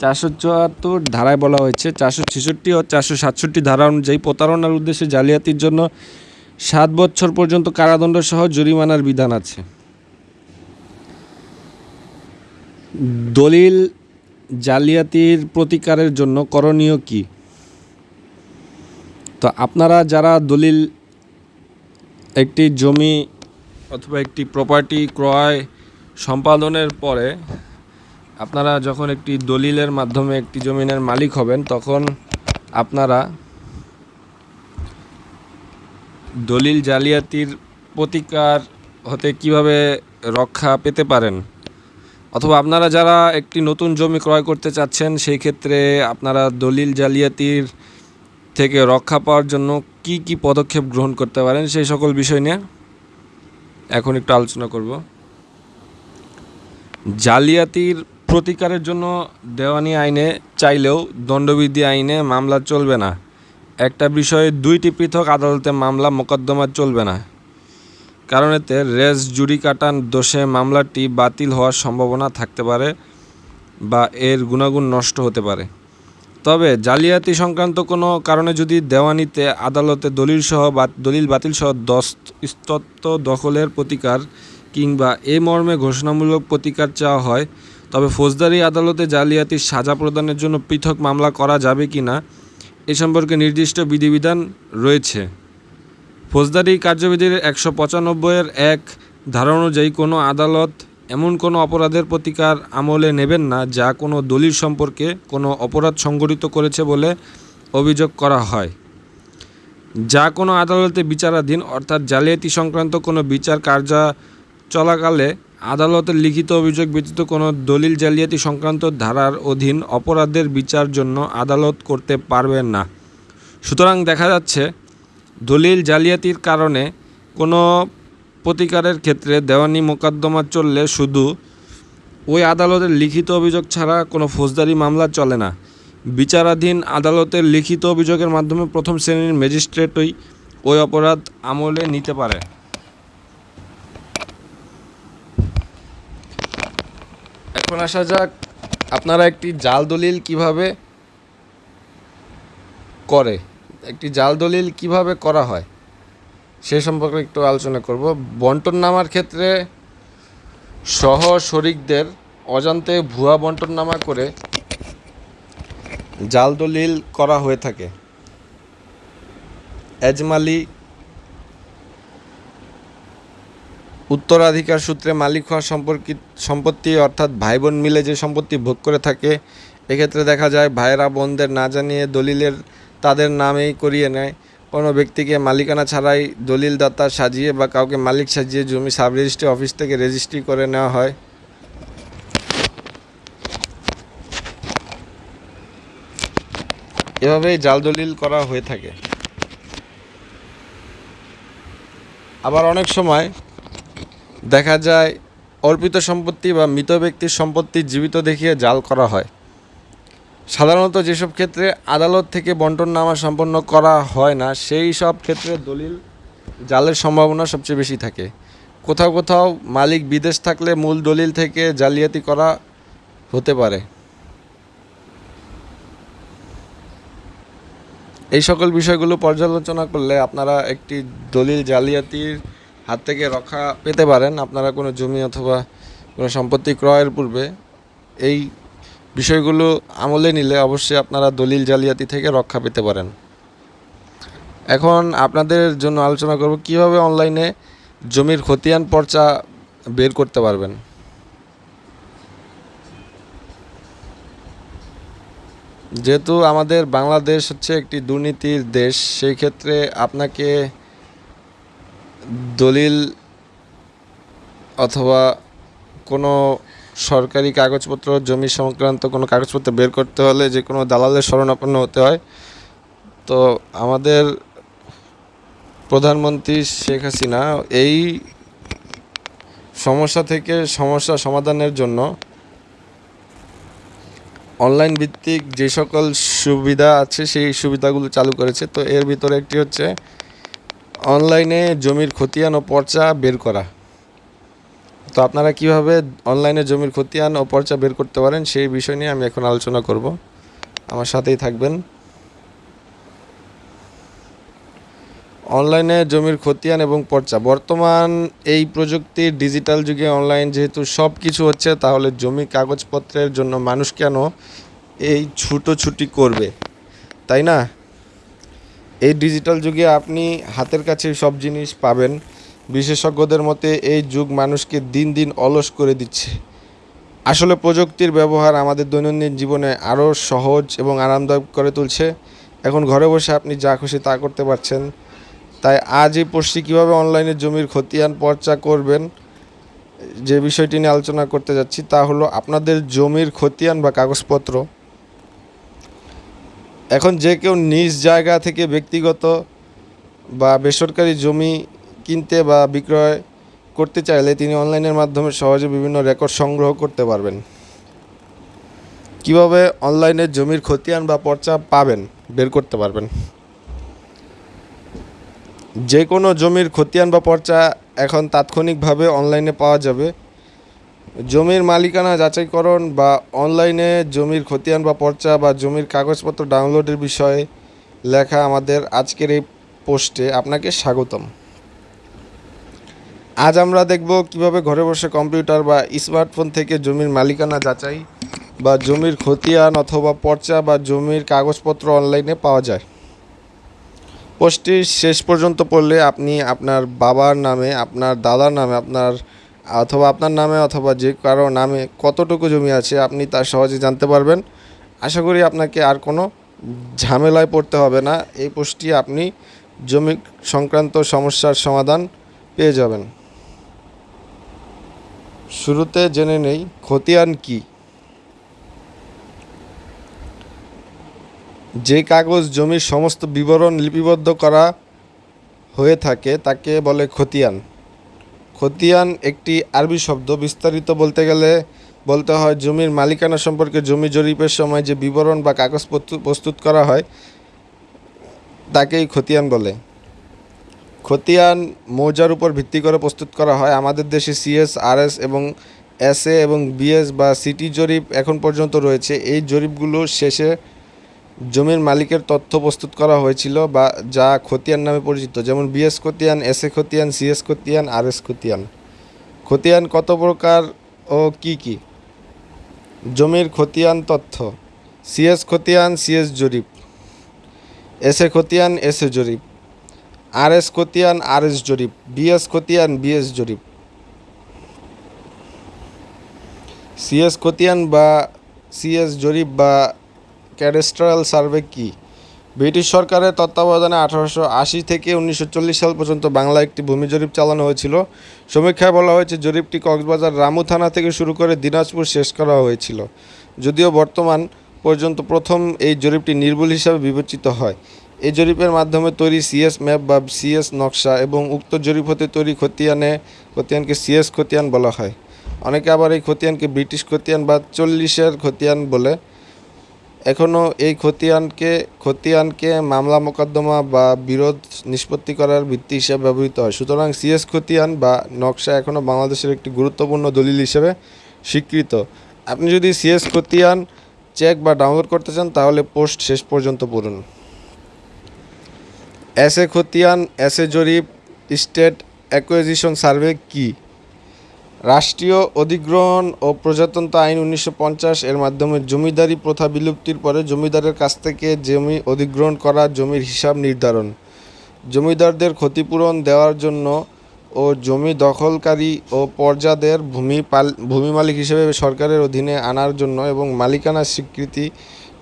চারশো চুয়াত্তর ধারায় বলা হয়েছে, চারশো ছেষট্টি ও চারশো সাতষট্টি ধারা অনুযায়ী প্রতারণার উদ্দেশ্যে জালিয়াতির জন্য সাত বছর পর্যন্ত কারাদণ্ড সহ জরিমানার বিধান আছে। দলিল জালিয়াতির প্রতিকারের জন্য করণীয় কি? তো আপনারা যারা দলিল একটি জমি অথবা একটি প্রপার্টি ক্রয় সম্পাদনের পরে আপনারা যখন একটি দলিলের মাধ্যমে একটি জমিনের মালিক হবেন, তখন আপনারা দলিল জালিয়াতির প্রতিকার হতে কীভাবে রক্ষা পেতে পারেন? অথবা আপনারা যারা একটি নতুন জমি ক্রয় করতে চাচ্ছেন, সেই ক্ষেত্রে আপনারা দলিল জালিয়াতির থেকে রক্ষা পাওয়ার জন্য কি কি পদক্ষেপ গ্রহণ করতে পারেন, সেই সকল বিষয় নিয়ে এখন একটু আলোচনা করব। জালিয়াতির প্রতিকারের জন্য দেওয়ানি আইনে চাইলেও দণ্ডবিধি আইনে মামলা চলবে না। একটা বিষয়ে দুইটি পৃথক আদালতে মামলা, মোকদ্দমা চলবে না। কারণ এতে রেস জুডিকাটান দোষে মামলাটি বাতিল হওয়ার সম্ভাবনা থাকতে পারে বা এর গুণাগুণ নষ্ট হতে পারে। তবে জালিয়াতি সংক্রান্ত কোনো কারণে যদি দেওয়ানিতে আদালতে দলিল সহ বা দলিল বাতিল সহ দস্ত ইস্তত্ব দখলের প্রতিকার কিংবা এ মর্মে ঘোষণামূলক প্রতিকার চাওয়া হয়, তবে ফৌজদারি আদালতে জালিয়াতির সাজা প্রদানের জন্য পৃথক মামলা করা যাবে কি না এ সম্পর্কে নির্দিষ্ট বিধিবিধান রয়েছে। ফৌজদারি কার্যবিধির একশো পঁচানব্বইয়ের এক ধারা অনুযায়ী কোনো আদালত এমন কোনো অপরাধের প্রতিকার আমলে নেবেন না যা কোনো দলিল সম্পর্কে কোনো অপরাধ সংঘটিত করেছে বলে অভিযোগ করা হয়। যা কোনো আদালতে বিচারাধীন অর্থাৎ জালিয়াতি সংক্রান্ত কোনো বিচার কার্য চলাকালে আদালতের লিখিত অভিযোগ ব্যতীত কোনো দলিল জালিয়াতি সংক্রান্ত ধারার অধীন অপরাধের বিচার জন্য আদালত করতে পারবেন না। সুতরাং দেখা যাচ্ছে দলিল জালিয়াতির কারণে কোনো প্রতিকারের ক্ষেত্রে দেওয়ানি মোকদ্দমা চললে শুধু ওই আদালতের লিখিত অভিযোগ ছাড়া কোনো ফৌজদারি মামলা চলে না। বিচারাধীন আদালতের লিখিত অভিযোগের মাধ্যমে প্রথম শ্রেণির ম্যাজিস্ট্রেটই ওই অপরাধ আমলে নিতে পারে। এখন আসা যাক আপনারা একটি জাল দলিল কীভাবে করে। একটি জাল দলিল কীভাবে করা হয়, সে সম্পর্কে একটু আলোচনা করব। বন্টন নামার ক্ষেত্রে সহ শরিকদের অজান্তে ভুয়া বন্টন নামা করে জাল দলিল করা হয়ে থাকে। এজমালি উত্তরাধিকার সূত্রে মালিক হওয়া সম্পর্কিত সম্পত্তি অর্থাৎ ভাই বোন মিলে যে সম্পত্তি ভোগ করে থাকে, এক্ষেত্রে দেখা যায় ভাইয়েরা বোনদের না জানিয়ে দলিলের তাদের নামেই করিয়ে নেয়। কোনো ব্যক্তিকে মালিকানা ছাড়াই দলিলদাতা সাজিয়ে বা কাউকে মালিক সাজিয়ে জমি সাব রেজিস্ট্রি অফিস থেকে রেজিস্ট্রি করে নেওয়া হয়। এভাবেই জাল দলিল করা হয়ে থাকে। আবার অনেক সময় দেখা যায়, অর্পিত সম্পত্তি বা মৃত ব্যক্তির সম্পত্তি জীবিত দেখিয়ে জাল করা হয়। সাধারণত যেসব ক্ষেত্রে আদালত থেকে বন্টন নামা সম্পন্ন করা হয় না, সেই সব ক্ষেত্রে দলিল জালের সম্ভাবনা সবচেয়ে বেশি থাকে। কোথাও কোথাও মালিক বিদেশ থাকলে মূল দলিল থেকে জালিয়াতি করা হতে পারে। এই সকল বিষয়গুলো পর্যালোচনা করলে আপনারা একটি দলিল জালিয়াতির হাত থেকে রক্ষা পেতে পারেন। আপনারা কোনো জমি অথবা কোনো সম্পত্তি ক্রয়ের পূর্বে এই বিষয়গুলো আমলে নিলে অবশ্যই আপনারা দলিল জালিয়াতি থেকে রক্ষা পেতে পারেন। এখন আপনাদের জন্য আলোচনা করব কীভাবে অনলাইনে জমির খতিয়ান পর্চা বের করতে পারবেন। যেহেতু আমাদের বাংলাদেশ হচ্ছে একটি দুর্নীতির দেশ, সেই ক্ষেত্রে আপনাকে দলিল অথবা কোনো সরকারি কাগজপত্র, জমি সংক্রান্ত কোনো কাগজপত্র বের করতে হলে যে কোনো দালালের শরণাপন্ন হতে হয়। তো আমাদের প্রধানমন্ত্রী শেখ হাসিনা এই সমস্যা থেকে সমস্যা সমাধানের জন্য অনলাইন ভিত্তিক যে সকল সুবিধা আছে সেই সুবিধাগুলো চালু করেছে। তো এর ভিতরে একটি হচ্ছে অনলাইনে জমির খতিয়ান ও পর্চা বের করা। তো আপনারা কীভাবে অনলাইনে জমির খতিয়ান ও পর্চা বের করতে পারেন, সেই বিষয় নিয়ে আমি এখন আলোচনা করব। আমার সাথেই থাকবেন। অনলাইনে জমির খতিয়ান এবং পর্চা। বর্তমান এই প্রযুক্তির ডিজিটাল যুগে অনলাইন যেহেতু সব কিছু হচ্ছে, তাহলে জমি কাগজপত্রের জন্য মানুষ কেন এই ছুটোছুটি করবে? তাই না? এই ডিজিটাল যুগে আপনি হাতের কাছে সব জিনিস পাবেন। বিশেষজ্ঞদের মতে, এই যুগ মানুষকে দিন দিন অলস করে দিচ্ছে। আসলে প্রযুক্তির ব্যবহার আমাদের দৈনন্দিন জীবনে আরও সহজ এবং আরামদায়ক করে তুলছে। এখন ঘরে বসে আপনি যা খুশি তা করতে পারছেন। তাই আজ এই পোস্টটি কীভাবে অনলাইনে জমির খতিয়ান পর্চা করবেন, যে বিষয়টি নিয়ে আলোচনা করতে যাচ্ছি তা হলো আপনাদের জমির খতিয়ান বা কাগজপত্র। এখন যে কেউ নিজ জায়গা থেকে ব্যক্তিগত বা বেসরকারি জমি কিনতে বা বিক্রয় করতে চাইলে তিনি অনলাইনের মাধ্যমে সহজে বিভিন্ন রেকর্ড সংগ্রহ করতে পারবেন। কীভাবে অনলাইনে জমির খতিয়ান বা পর্চা পাবেন, বের করতে পারবেন। যে কোনো জমির খতিয়ান বা পর্চা এখন তাৎক্ষণিকভাবে অনলাইনে পাওয়া যাবে। জমির মালিকানা যাচাইকরণ বা অনলাইনে জমির খতিয়ান বা পর্চা বা জমির কাগজপত্র ডাউনলোডের বিষয়ে লেখা আমাদের আজকের এই পোস্টে আপনাকে স্বাগতম। আজ আমরা দেখব কীভাবে ঘরে বসে কম্পিউটার বা স্মার্টফোন থেকে জমির মালিকানা যাচাই বা জমির খতিয়ান অথবা পর্চা বা জমির কাগজপত্র অনলাইনে পাওয়া যায়। পোস্টটি শেষ পর্যন্ত পড়লে আপনি আপনার বাবার নামে, আপনার দাদার নামে, আপনার অথবা আপনার নামে অথবা যে কারও নামে কতটুকু জমি আছে আপনি তা সহজে জানতে পারবেন। আশা করি আপনাকে আর কোনো ঝামেলায় পড়তে হবে না। এই পোস্টটি আপনি জমি সংক্রান্ত সমস্যার সমাধান পেয়ে যাবেন। শুরুতে জেনে নেই, খতিয়ান কি? যে কাগজ জমির সমস্ত বিবরণ লিপিবদ্ধ করা হয়ে থাকে, তাকে বলে খতিয়ান। খতিয়ান একটি আরবি শব্দ, বিস্তারিত বলতে গেলে বলতে হয় জমির মালিকানা সম্পর্কে জমি জরিপের সময় যে বিবরণ বা কাগজ প্রস্তুত করা হয়, তাকেই খতিয়ান বলে। খতিয়ান মৌজার উপর ভিত্তি করে প্রস্তুত করা হয়। আমাদের দেশে সিএস আরএস এবং এসএ এবং বিএস বা সিটি জরিপ এখন পর্যন্ত রয়েছে। এই জরিপগুলো শেষে জমির মালিকের তথ্য প্রস্তুত করা হয়েছিল বা যা খতিয়ান নামে পরিচিত, যেমন বিএস খতিয়ান এসএ খতিয়ান সিএস খতিয়ান আরএস খতিয়ান। খতিয়ান কত প্রকার ও কি কি? জমির খতিয়ান তথ্য সিএস খতিয়ান সিএস জরিপ এসএ খতিয়ান এসএ জরিপ। আরএস খতিয়ান, আরএস জরিপ। বিএস খতিয়ান, বিএস জরিপ। সিএস খতিয়ান বা সিএস জরিপ বা ক্যাডেস্ট্রাল সার্ভে কি? ব্রিটিশ সরকারের তত্ত্বাবধানে আঠারোশো আশি থেকে উনিশশো চল্লিশ সাল পর্যন্ত বাংলায় একটি ভূমি জরিপ চালানো হয়েছিল। সমীক্ষায় বলা হয়েছে, জরিপটি কক্সবাজার রামু থানা থেকে শুরু করে দিনাজপুর শেষ করা হয়েছিল। যদিও বর্তমান পর্যন্ত প্রথম এই জরিপটি নির্ভুল হিসাবে বিবেচিত হয়। এই জরিপের মাধ্যমে তৈরি সিএস ম্যাপ বা সিএস নকশা এবং উক্ত জরিপ হতে তৈরি খতিয়ানে, খতিয়ানকে সিএস খতিয়ান বলা হয়। অনেকে আবার এই খতিয়ানকে ব্রিটিশ খতিয়ান বা চল্লিশের খতিয়ান বলে। এখনও এই খতিয়ানকে খতিয়ানকে মামলা মোকদ্দমা বা বিরোধ নিষ্পত্তি করার ভিত্তি হিসেবে ব্যবহৃত হয়। সুতরাং সিএস খতিয়ান বা নকশা এখনও বাংলাদেশের একটি গুরুত্বপূর্ণ দলিল হিসেবে স্বীকৃত। আপনি যদি সিএস খতিয়ান চেক বা ডাউনলোড করতে চান, তাহলে পোস্ট শেষ পর্যন্ত পড়ুন। এসে খতিয়ান, এসে জরিপ, স্টেট অ্যাকুইজিশন সার্ভে কি? রাষ্ট্রীয় অধিগ্রহণ ও প্রজাতন্ত্র আইন উনিশশো পঞ্চাশ এর মাধ্যমে জমিদারি প্রথা বিলুপ্তির পরে জমিদারের কাছ থেকে জমি অধিগ্রহণ করা জমির হিসাব নির্ধারণ। জমিদারদের ক্ষতিপূরণ দেওয়ার জন্য ও জমি দখলকারী ও পর্যাদের ভূমি পাল, ভূমি মালিক হিসেবে সরকারের অধীনে আনার জন্য এবং মালিকানা স্বীকৃতি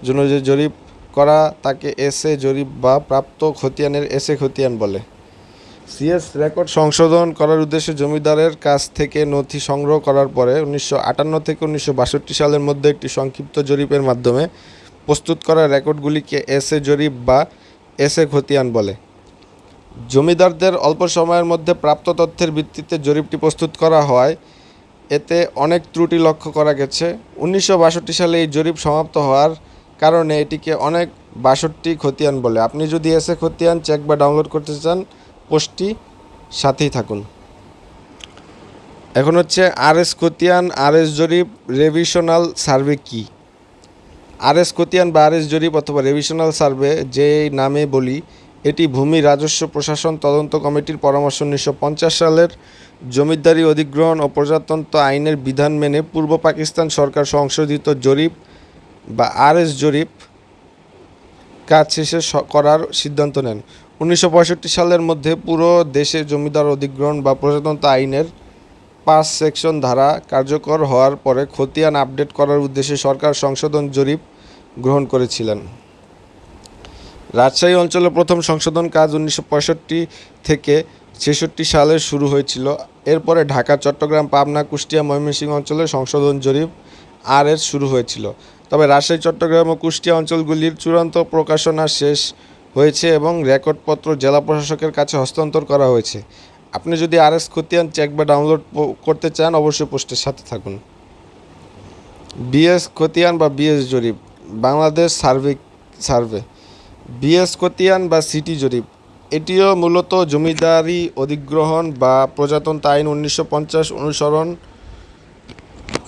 জন্য যে জরিপ করা তাকে এসে জরিপ বা প্রাপ্ত খতিয়ানের এসে খতিয়ান বলে। সিএস রেকর্ড সংশোধন করার উদ্দেশ্যে জমিদারের কাছ থেকে নথি সংগ্রহ করার পরে উনিশশো আটান্ন থেকে উনিশশো বাষট্টি সালের মধ্যে একটি সংক্ষিপ্ত জরিপের মাধ্যমে প্রস্তুত করা রেকর্ডগুলিকে এসে জরিপ বা এসে খতিয়ান বলে। জমিদারদের অল্প সময়ের মধ্যে প্রাপ্ত তথ্যের ভিত্তিতে জরিপটি প্রস্তুত করা হয়। এতে অনেক ত্রুটি লক্ষ্য করা গেছে। উনিশশো বাষট্টি সালে এই জরিপ সমাপ্ত হওয়ার কারণে এটিকে অনেক বাষট্টি খতিয়ান বলে। আপনি যদি এসে খতিয়ান চেক বা ডাউনলোড করতে চান, পোস্টটি সাথেই থাকুন। এখন হচ্ছে আর এস খতিয়ান আর এস জরিপ রেভিশনাল সার্ভে কি? আর এস খতিয়ান বা আর এস জরিপ অথবা রেভিশনাল সার্ভে যে নামে বলি, এটি ভূমি রাজস্ব প্রশাসন তদন্ত কমিটির পরামর্শ উনিশশো পঞ্চাশ সালের জমিদারি অধিগ্রহণ ও প্রজাতন্ত্র আইনের বিধান মেনে পূর্ব পাকিস্তান সরকার সংশোধিত জরিপ বা আর এস জরিপ কাজ শেষে করার সিদ্ধান্ত নেন। উনিশশো পঁয়ষট্টি সালের মধ্যে পুরো দেশে জমিদার অধিগ্রহণ বা প্রজাতন্ত্র আইনের পাঁচ সেকশন ধারা কার্যকর হওয়ার পরে খতিয়ান আপডেট করার উদ্দেশ্যে সরকার সংশোধন জরিপ গ্রহণ করেছিলেন। রাজশাহী অঞ্চলে প্রথম সংশোধন কাজ উনিশশো পঁয়ষট্টি থেকে ছেষট্টি সালে শুরু হয়েছিল। এরপরে ঢাকা, চট্টগ্রাম, পাবনা, কুষ্টিয়া, ময়মনসিংহ অঞ্চলে সংশোধন জরিপ আর শুরু হয়েছিল। তবে রাজশাহী, চট্টগ্রাম ও কুষ্টিয়া অঞ্চলগুলির চূড়ান্ত প্রকাশনা শেষ হয়েছে এবং রেকর্ডপত্র জেলা প্রশাসকের কাছে হস্তান্তর করা হয়েছে। আপনি যদি আর এস খতিয়ান চেক বা ডাউনলোড করতে চান, অবশ্যই পোস্টের সাথে থাকুন। বিএস খতিয়ান বা বিএস জরিপ, বাংলাদেশ সার্ভে সার্ভে। বিএস খতিয়ান বা সিটি জরিপ, এটিও মূলত জমিদারি, অধিগ্রহণ বা প্রজাতন্ত্র আইন উনিশশো পঞ্চাশ অনুসরণ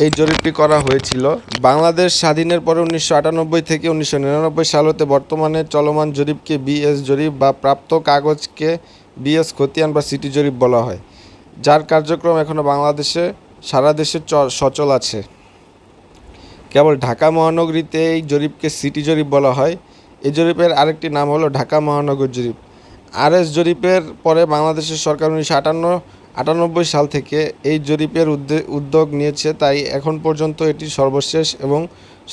এই জরিপটি করা হয়েছিল। বাংলাদেশ স্বাধীনের পরে উনিশশো আটানব্বই থেকে উনিশশো নিরানব্বই সাল হতে বর্তমানে চলমান জরিপকে বিএস জরিপ বা প্রাপ্ত কাগজকে বিএস খতিয়ান বা সিটি জরিপ বলা হয়। যার কার্যক্রম এখনও বাংলাদেশে, সারা দেশে সচল আছে। কেবল ঢাকা মহানগরীতে এই জরিপকে সিটি জরিপ বলা হয়। এই জরিপের আরেকটি নাম হলো ঢাকা মহানগর জরিপ। আরএস জরিপের পরে বাংলাদেশের সরকার উনিশশো আটান্ন আটানব্বই সাল থেকে এই জরিপের উদ্যোগ নিয়েছে, তাই এখন পর্যন্ত এটি সর্বশেষ এবং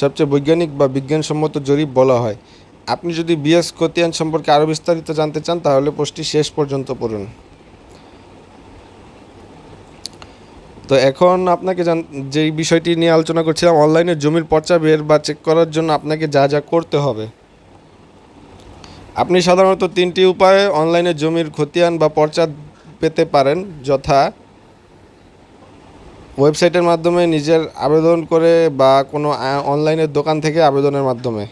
সবচেয়ে বৈজ্ঞানিক বা বিজ্ঞানসম্মত জরিপ বলা হয়। আপনি যদি বিএস খতিয়ান সম্পর্কে আরও বিস্তারিত জানতে চান, তাহলে পোস্টটি শেষ পর্যন্ত পড়ুন। তো এখন আপনাকে জান, যেই বিষয়টি নিয়ে আলোচনা করছিলাম, অনলাইনে জমির পর্চা বের বা চেক করার জন্য আপনাকে যা যা করতে হবে। আপনি সাধারণত তিনটি উপায়ে অনলাইনে জমির খতিয়ান বা পর্চা পেতে পারেন যথা ওয়েবসাইটের মাধ্যমে নিজের আবেদন করে বা কোনো অনলাইনের দোকান থেকে আবেদনের মাধ্যমে।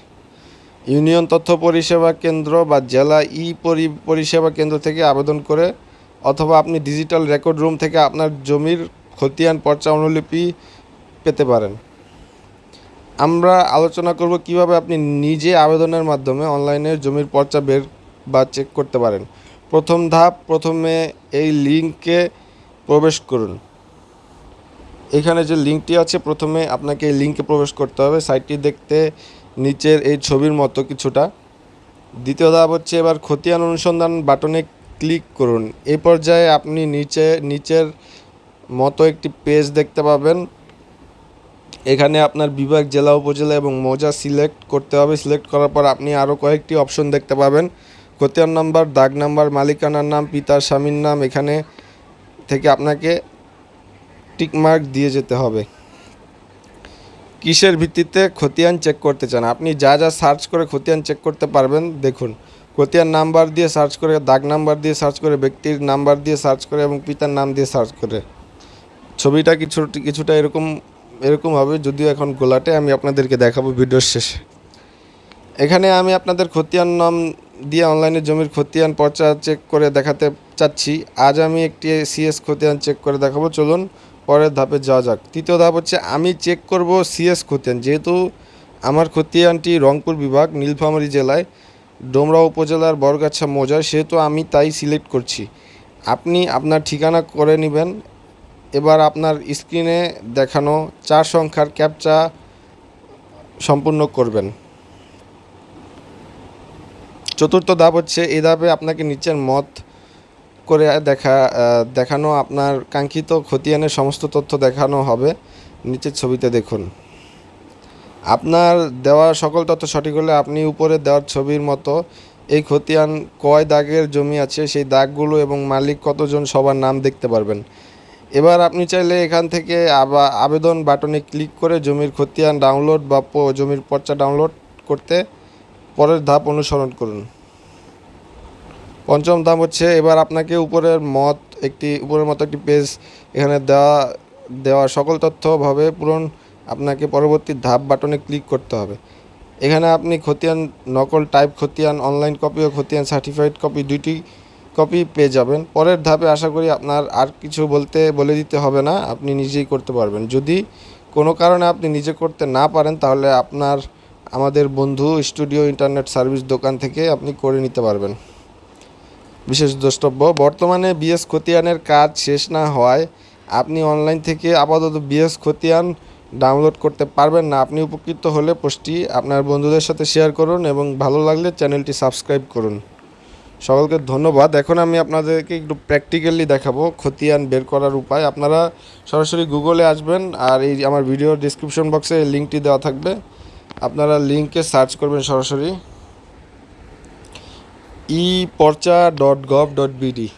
ইউনিয়ন তথ্য পরিষেবা কেন্দ্র বা জেলা ই পরি, পরিষেবা কেন্দ্র থেকে আবেদন করে অথবা আপনি ডিজিটাল রেকর্ড রুম থেকে আপনার জমির খতিয়ান, পর্চা, অনুলিপি পেতে পারেন। আমরা আলোচনা করব কীভাবে আপনি নিজে আবেদনের মাধ্যমে অনলাইনে জমির পর্চা বের বা চেক করতে পারেন। প্রথম ধাপ, প্রথমে এই লিঙ্কে প্রবেশ করুন। এখানে যে লিঙ্কটি আছে, প্রথমে আপনাকে এই লিঙ্কে প্রবেশ করতে হবে। সাইটটি দেখতে নিচের এই ছবির মতো কিছুটা। দ্বিতীয় ধাপ হচ্ছে এবার খতিয়ান অনুসন্ধান বাটনে ক্লিক করুন। এই পর্যায়ে আপনি নিচে, নিচের মতো একটি পেজ দেখতে পাবেন। এখানে আপনার বিভাগ, জেলা, উপজেলা এবং মৌজা সিলেক্ট করতে হবে। সিলেক্ট করার পর আপনি আরও কয়েকটি অপশন দেখতে পাবেন। খতিয়ান নাম্বার, দাগ নাম্বার, মালিকানার নাম, পিতার স্বামীর নাম, এখানে থেকে আপনাকে টিকমার্ক দিয়ে যেতে হবে। কিসের ভিত্তিতে খতিয়ান চেক করতে চান? আপনি যা যা সার্চ করে খতিয়ান চেক করতে পারবেন, দেখুন। খতিয়ান নাম্বার দিয়ে সার্চ করে, দাগ নাম্বার দিয়ে সার্চ করে, ব্যক্তির নাম্বার দিয়ে সার্চ করে এবং পিতার নাম দিয়ে সার্চ করে। ছবিটা কিছু, কিছুটা এরকম এরকম হবে, যদিও এখন গোলাটে, আমি আপনাদেরকে দেখাবো ভিডিওর শেষে। এখানে আমি আপনাদের খতিয়ান নাম দিয়ে অনলাইনে জমির খতিয়ান পর্চা চেক করে দেখাতে চাচ্ছি। আজ আমি একটি সিএস খতিয়ান চেক করে দেখাবো। চলুন পরের ধাপে যাওয়া যাক। তৃতীয় ধাপ হচ্ছে আমি চেক করব সিএস খতিয়ান। যেহেতু আমার খতিয়ানটি রংপুর বিভাগ, নীলফামারী জেলায়, ডোমরা উপজেলার বরগাছা মৌজা সেহেতু আমি তাই সিলেক্ট করছি। আপনি আপনার ঠিকানা করে নেবেন। এবার আপনার স্ক্রিনে দেখানো চার সংখ্যার ক্যাপচা সম্পূর্ণ করবেন। চতুর্থ ধাপ হচ্ছে এই ধাপে আপনাকে নিচের মত করে দেখা দেখানো, আপনার কাঙ্ক্ষিত খতিয়ানের সমস্ত তথ্য দেখানো হবে। নিচের ছবিতে দেখুন। আপনার দেওয়া সকল তথ্য সঠিক হলে আপনি উপরে দেওয়ার ছবির মতো এই খতিয়ান কয় দাগের জমি আছে, সেই দাগগুলো এবং মালিক কতজন সবার নাম দেখতে পারবেন। এবার আপনি চাইলে এখান থেকে আবা, আবেদন বাটনে ক্লিক করে জমির খতিয়ান ডাউনলোড বা জমির পর্চা ডাউনলোড করতে পরের ধাপ অনুসরণ করুন। পঞ্চম ধাপ হচ্ছে এবার আপনাকে উপরের মত একটি, উপরের মতো একটি পেজ এখানে দেওয়া দেওয়া সকল তথ্যভাবে পূরণ আপনাকে পরবর্তী ধাপ বাটনে ক্লিক করতে হবে। এখানে আপনি খতিয়ান নকল টাইপ খতিয়ান অনলাইন কপি ও খতিয়ান সার্টিফাইড কপি দুইটি কপি পেয়ে যাবেন। পরের ধাপে আশা করি আপনার আর কিছু বলতে, বলে দিতে হবে না, আপনি নিজেই করতে পারবেন। যদি কোনো কারণে আপনি নিজে করতে না পারেন, তাহলে আপনার আমাদের বন্ধু স্টুডিও ইন্টারনেট সার্ভিস দোকান থেকে আপনি করে নিতে পারবেন। বিশেষ দ্রষ্টব্য, বর্তমানে বিএস খতিয়ানের কাজ শেষ না হওয়ায় আপনি অনলাইন থেকে আপাতত বিএস খতিয়ান ডাউনলোড করতে পারবেন না। আপনি উপকৃত হলে পোস্টটি আপনার বন্ধুদের সাথে শেয়ার করুন এবং ভালো লাগলে চ্যানেলটি সাবস্ক্রাইব করুন। সকলকে ধন্যবাদ। এখন আমি আপনাদেরকে একটু প্র্যাকটিক্যালি দেখাবো খতিয়ান বের করার উপায়। আপনারা সরাসরি গুগলে আসবেন আর এই আমার ভিডিও ডিসক্রিপশন বক্সে লিঙ্কটি দেওয়া থাকবে। আপনারা লিঙ্কে সার্চ করবেন সরাসরি e porcha dot gov dot BD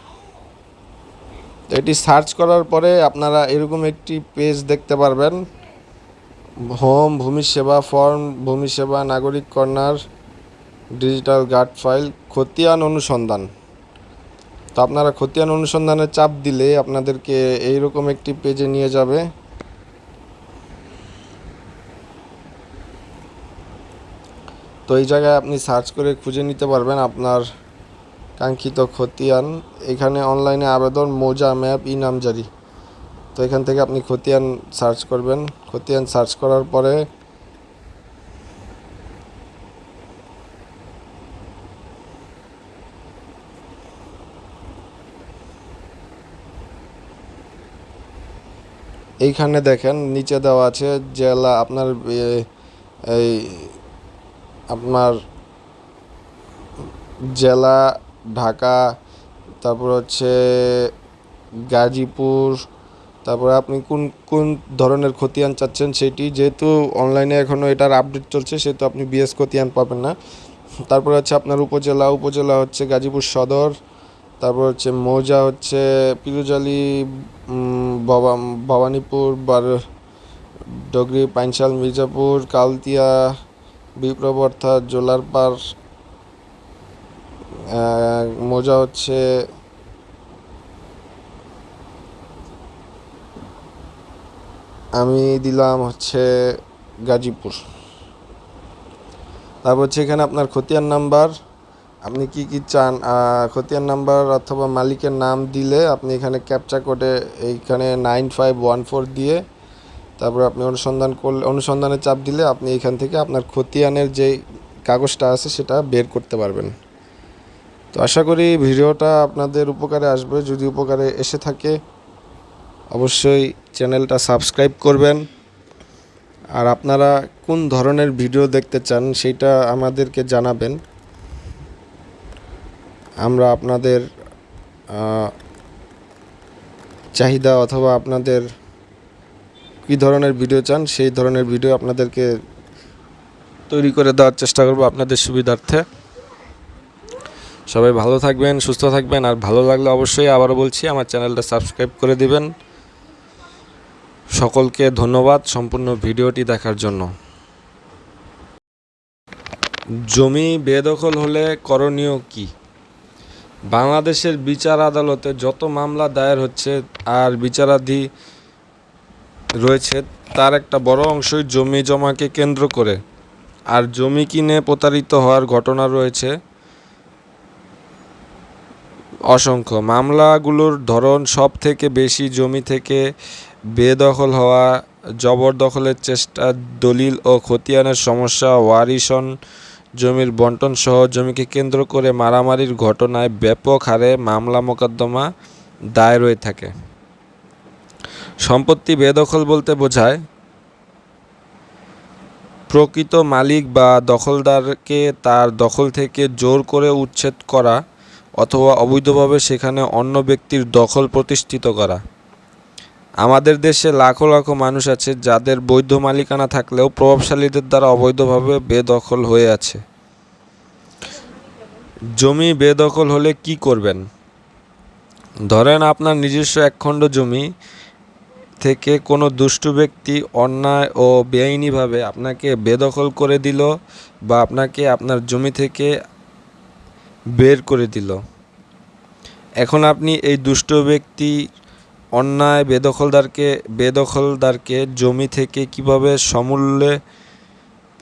এটি সার্চ করার পরে আপনারা এরকম একটি পেজ দেখতে পারবেন। হোম, ভূমি সেবা, ফর্ম, ভূমি সেবা, নাগরিক কর্নার, ডিজিটাল গার্ড ফাইল, খতিয়ান অনুসন্ধান। তো আপনারা খতিয়ান অনুসন্ধানে চাপ দিলে আপনাদেরকে এইরকম একটি পেজে নিয়ে যাবে। তো এই জায়গায় আপনি সার্চ করে খুঁজে নিতে পারবেন আপনার কাঙ্ক্ষিত খতিয়ান। এখানে অনলাইনে আবেদন, মোজা ম্যাপ ই নামজারি তো এখান থেকে আপনি খতিয়ান সার্চ করবেন। খতিয়ান সার্চ করার পরে এইখানে দেখেন, নিচে দেওয়া আছে জেলা, আপনার এই আপনার জেলা, ঢাকা, তারপর হচ্ছে গাজীপুর, তারপরে আপনি কোন কোন ধরনের খতিয়ান চাচ্ছেন সেটি, যেহেতু অনলাইনে এখনও এটার আপডেট চলছে, সেহেতু আপনি বিএস খতিয়ান পাবেন না। তারপরে হচ্ছে আপনার উপজেলা উপজেলা হচ্ছে গাজীপুর সদর, তারপর হচ্ছে মৌজা হচ্ছে পিরুজালি ভবানীপুর, বার, ডগরি, পাইনশাল, মির্জাপুর, কালতিয়া বিপ্রবর্থা জোলারপাড় আহ, মৌজা হচ্ছে আমি দিলাম হচ্ছে গাজীপুর। তারপর হচ্ছে এখানে আপনার খতিয়ান নাম্বার। আপনি কি কি চান? খতিয়ান নাম্বার অথবা মালিকের নাম দিলে আপনি এখানে ক্যাপচা কোডে এইখানে নাইন ফাইভ ওয়ান ফোর দিয়ে তারপর আপনি অনুসন্ধান করলে অনুসন্ধানে চাপ দিলে আপনি এখান থেকে আপনার খতিয়ানের যে কাগজটা আছে সেটা বের করতে পারবেন। তো আশা করি ভিডিওটা আপনাদের উপকারে আসবে। যদি উপকারে এসে থাকে, অবশ্যই চ্যানেলটা সাবস্ক্রাইব করবেন। আর আপনারা কোন ধরনের ভিডিও দেখতে চান সেটা আমাদেরকে জানাবেন। আমরা আপনাদের চাহিদা অথবা আপনাদের কী ধরনের ভিডিও চান, সেই ধরনের ভিডিও আপনাদেরকে তৈরি করে দেওয়ার চেষ্টা করব আপনাদের সুবিধার্থে। সবাই ভালো থাকবেন, সুস্থ থাকবেন, আর ভালো লাগলে অবশ্যই আবারও বলছি, আমার চ্যানেলটা সাবস্ক্রাইব করে দিবেন। সকলকে ধন্যবাদ সম্পূর্ণ ভিডিওটি দেখার জন্য। জমি বেদখল হলে করণীয় কি? বাংলাদেশের বিচার আদালতে যত মামলা দায়ের হচ্ছে, আর বিচারাধি রয়েছে, তার একটা বড় অংশই জমি জমাকে কেন্দ্র করে। আর জমি কিনে প্রতারিত হওয়ার ঘটনা রয়েছে। অসংখ্য। মামলাগুলোর ধরন সব থেকে বেশি জমি থেকে বেদখল হওয়া, জবরদখলের চেষ্টা, দলিল ও খতিয়ানের সমস্যা, ওয়ারিশন জমির বন্টন সহ জমিকে কেন্দ্র করে মারামারির ঘটনায় ব্যাপক হারে মামলা মোকদ্দমা দায়ের হয়ে থাকে। সম্পত্তি বেদখল বলতে বোঝায়, প্রকৃত মালিক বা দখলদারকে তার দখল থেকে জোর করে উচ্ছেদ করা অথবা অবৈধভাবে সেখানে অন্য ব্যক্তির দখল প্রতিষ্ঠিত করা। আমাদের দেশে লাখো লাখো মানুষ আছে যাদের বৈধ মালিকানা থাকলেও প্রভাবশালীদের দ্বারা অবৈধভাবে বেদখল হয়ে আছে। জমি বেদখল হলে কি করবেন? ধরেন আপনার নিজস্ব একখণ্ড জমি থেকে কোনো দুষ্টু ব্যক্তি অন্যায় ও বেআইনিভাবে আপনাকে বেদখল করে দিল বা আপনাকে আপনার জমি থেকে বের করে দিল। এখন আপনি এই দুষ্ট ব্যক্তি অন্যায় বেদখলদারকে বেদখলদারকে জমি থেকে কীভাবে সমূল্যে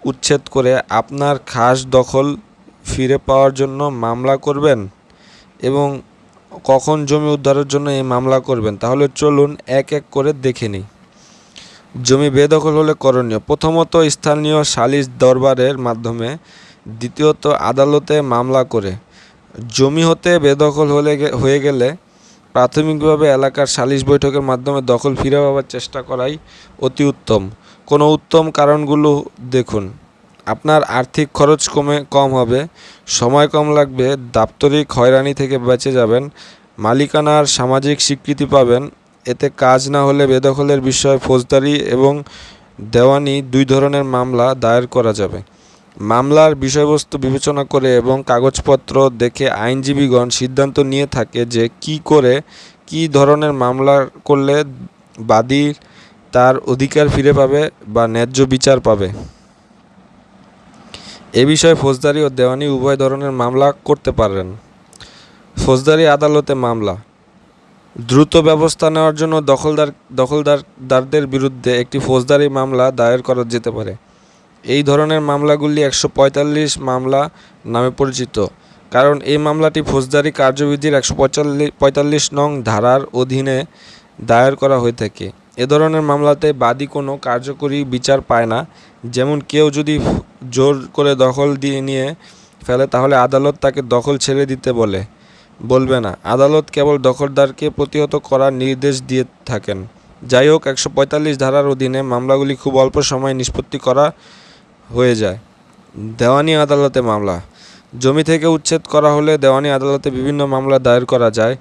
উচ্ছেদ করে আপনার খাস দখল ফিরে পাওয়ার জন্য মামলা করবেন এবং কখন জমি উদ্ধারের জন্য এই মামলা করবেন, তাহলে চলুন এক এক করে দেখে নিই। জমি বেদখল হলে করণীয়। প্রথমত স্থানীয় সালিশ দরবারের মাধ্যমে, দ্বিতীয়ত আদালতে মামলা করে। জমি হতে বেদখল হলে হয়ে গেলে প্রাথমিকভাবে এলাকার সালিশ বৈঠকের মাধ্যমে দখল ফিরে পাওয়ার চেষ্টা করাই অতি উত্তম। কোনো উত্তম কারণগুলো দেখুন। আপনার আর্থিক খরচ কমে, কম হবে, সময় কম লাগবে, দাপ্তরিক হয়রানি থেকে বেঁচে যাবেন, মালিকানার সামাজিক স্বীকৃতি পাবেন, এতে কাজ না হলে বেদখলের বিষয়ে ফৌজদারি এবং দেওয়ানি দুই ধরনের মামলা দায়ের করা যাবে। মামলার বিষয়বস্তু বিবেচনা করে এবং কাগজপত্র দেখে আইনজীবীগণ সিদ্ধান্ত নিয়ে থাকে যে কি করে, কি ধরনের মামলা করলে বাদী তার অধিকার ফিরে পাবে বা ন্যায্য বিচার পাবে। এ বিষয়ে ফৌজদারি ও দেওয়ানি উভয় ধরনের মামলা করতে পারেন ফৌজদারি আদালতে মামলা। দ্রুত ব্যবস্থা নেওয়ার জন্য দখলদার দখলদারদের বিরুদ্ধে একটি ফৌজদারি মামলা দায়ের করা যেতে পারে। এই ধরনের মামলাগুলি একশো পঁয়তাল্লিশ মামলা নামে পরিচিত, কারণ এই মামলাটি ফৌজদারি কার্যবিধির একশো পঁয়তাল্লিশ নং ধারার অধীনে দায়ের করা হয়ে থাকে। এ ধরনের মামলাতে বাদী কোনো কার্যকরী বিচার পায় না। যেমন কেউ যদি জোর করে দখল দিয়ে নিয়ে ফেলে, তাহলে আদালত তাকে দখল ছেড়ে দিতে বলে। বলবে না। আদালত কেবল দখলদারকে প্রতিহত করার নির্দেশ দিয়ে থাকেন। যাই হোক, একশো পঁয়তাল্লিশ ধারার অধীনে মামলাগুলি খুব অল্প সময়ে নিষ্পত্তি করা হয়ে যায়। দেওয়ানি আদালতে মামলা। জমি থেকে উচ্ছেদ করা হলে দেওয়ানি আদালতে বিভিন্ন মামলা দায়ের করা যায়।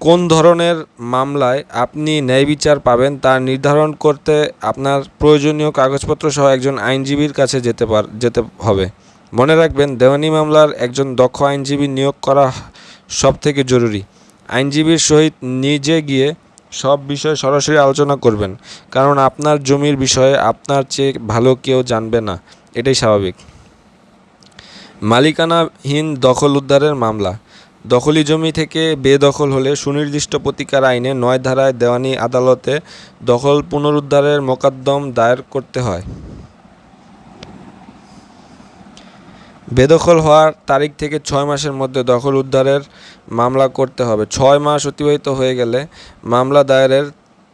কোন ধরনের মামলায় আপনি ন্যায় বিচার পাবেন তা নির্ধারণ করতে আপনার প্রয়োজনীয় কাগজপত্র সহ একজন আইনজীবীর কাছে যেতে পার, যেতে হবে। মনে রাখবেন, দেওয়ানি মামলার একজন দক্ষ আইনজীবী নিয়োগ করা সব থেকে জরুরি। আইনজীবীর সহিত নিজে গিয়ে সব বিষয়ে সরাসরি আলোচনা করবেন, কারণ আপনার জমির বিষয়ে আপনার চেয়ে ভালো কেউ জানবে না। এটাই স্বাভাবিক। মালিকানাহীন দখল উদ্ধারের মামলা। দখলি জমি থেকে বেদখল হলে সুনির্দিষ্ট প্রতিকার আইনে নয় ধারায় দেওয়ানি আদালতে দখল পুনরুদ্ধারের মোকদ্দম দায়ের করতে হয়। বেদখল হওয়ার তারিখ থেকে ছয় মাসের মধ্যে দখল উদ্ধারের মামলা করতে হবে। ছয় মাস অতিবাহিত হয়ে গেলে মামলা দায়েরের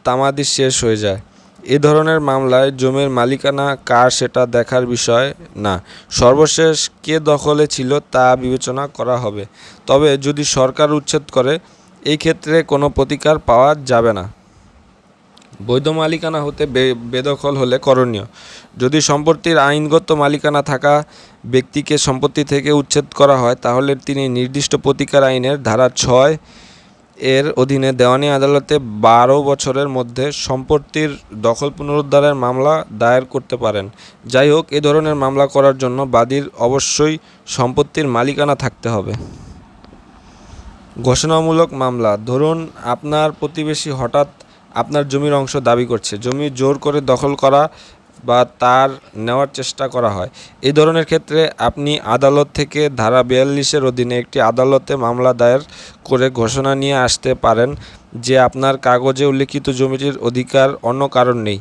তামাদি শেষ হয়ে যায়। এ ধরনের মামলায় জমির মালিকানা কার সেটা দেখার বিষয় না। সর্বশেষ কে দখলে ছিল তা বিবেচনা করা হবে। তবে যদি সরকার উচ্ছেদ করে, এই ক্ষেত্রে কোনো প্রতিকার পাওয়া যাবে না। বৈধ মালিকানা হতে বেদখল হলে করণীয়। যদি সম্পত্তির আইনগত মালিকানা থাকা ব্যক্তিকে সম্পত্তি থেকে উচ্ছেদ করা হয়, তাহলে তিনি নির্দিষ্ট প্রতিকার আইনের ধারা ছয় এর অধীনে দেওয়ানি আদালতে বারো বছরের মধ্যে সম্পত্তির দখল পুনরুদ্ধারের মামলা দায়ের করতে পারেন। যাই হোক, এ ধরনের মামলা করার জন্য বাদীর অবশ্যই সম্পত্তির মালিকানা থাকতে হবে। ঘোষণামূলক মামলা। ধরুন, আপনার প্রতিবেশী হঠাৎ আপনার জমির অংশ দাবি করছে। জমি জোর করে দখল করা বা তার নেওয়ার চেষ্টা করা হয়। এই ধরনের ক্ষেত্রে আপনি আদালত থেকে ধারা বিয়াল্লিশের অধীনে একটি আদালতে মামলা দায়ের করে ঘোষণা নিয়ে আসতে পারেন যে আপনার কাগজে উল্লিখিত জমিটির অধিকার অন্য কারণ নেই।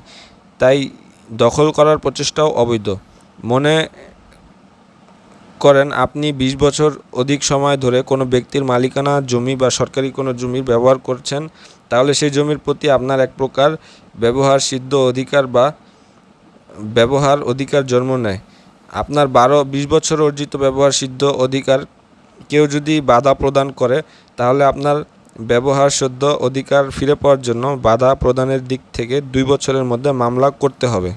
তাই দখল করার প্রচেষ্টাও অবৈধ। মনে করেন, আপনি ২০ বছর অধিক সময় ধরে কোনো ব্যক্তির মালিকানা জমি বা সরকারি কোনো জমির ব্যবহার করছেন, তাহলে সেই জমির প্রতি আপনার এক প্রকার ব্যবহার, সিদ্ধ অধিকার বা ব্যবহার অধিকার জন্ম নেয়। আপনার বারো, বিশ বছর অর্জিত ব্যবহার সিদ্ধ অধিকার কেউ যদি বাধা প্রদান করে, তাহলে আপনার ব্যবহার সদ্য অধিকার ফিরে পাওয়ার জন্য বাধা প্রদানের দিক থেকে দুই বছরের মধ্যে মামলা করতে হবে।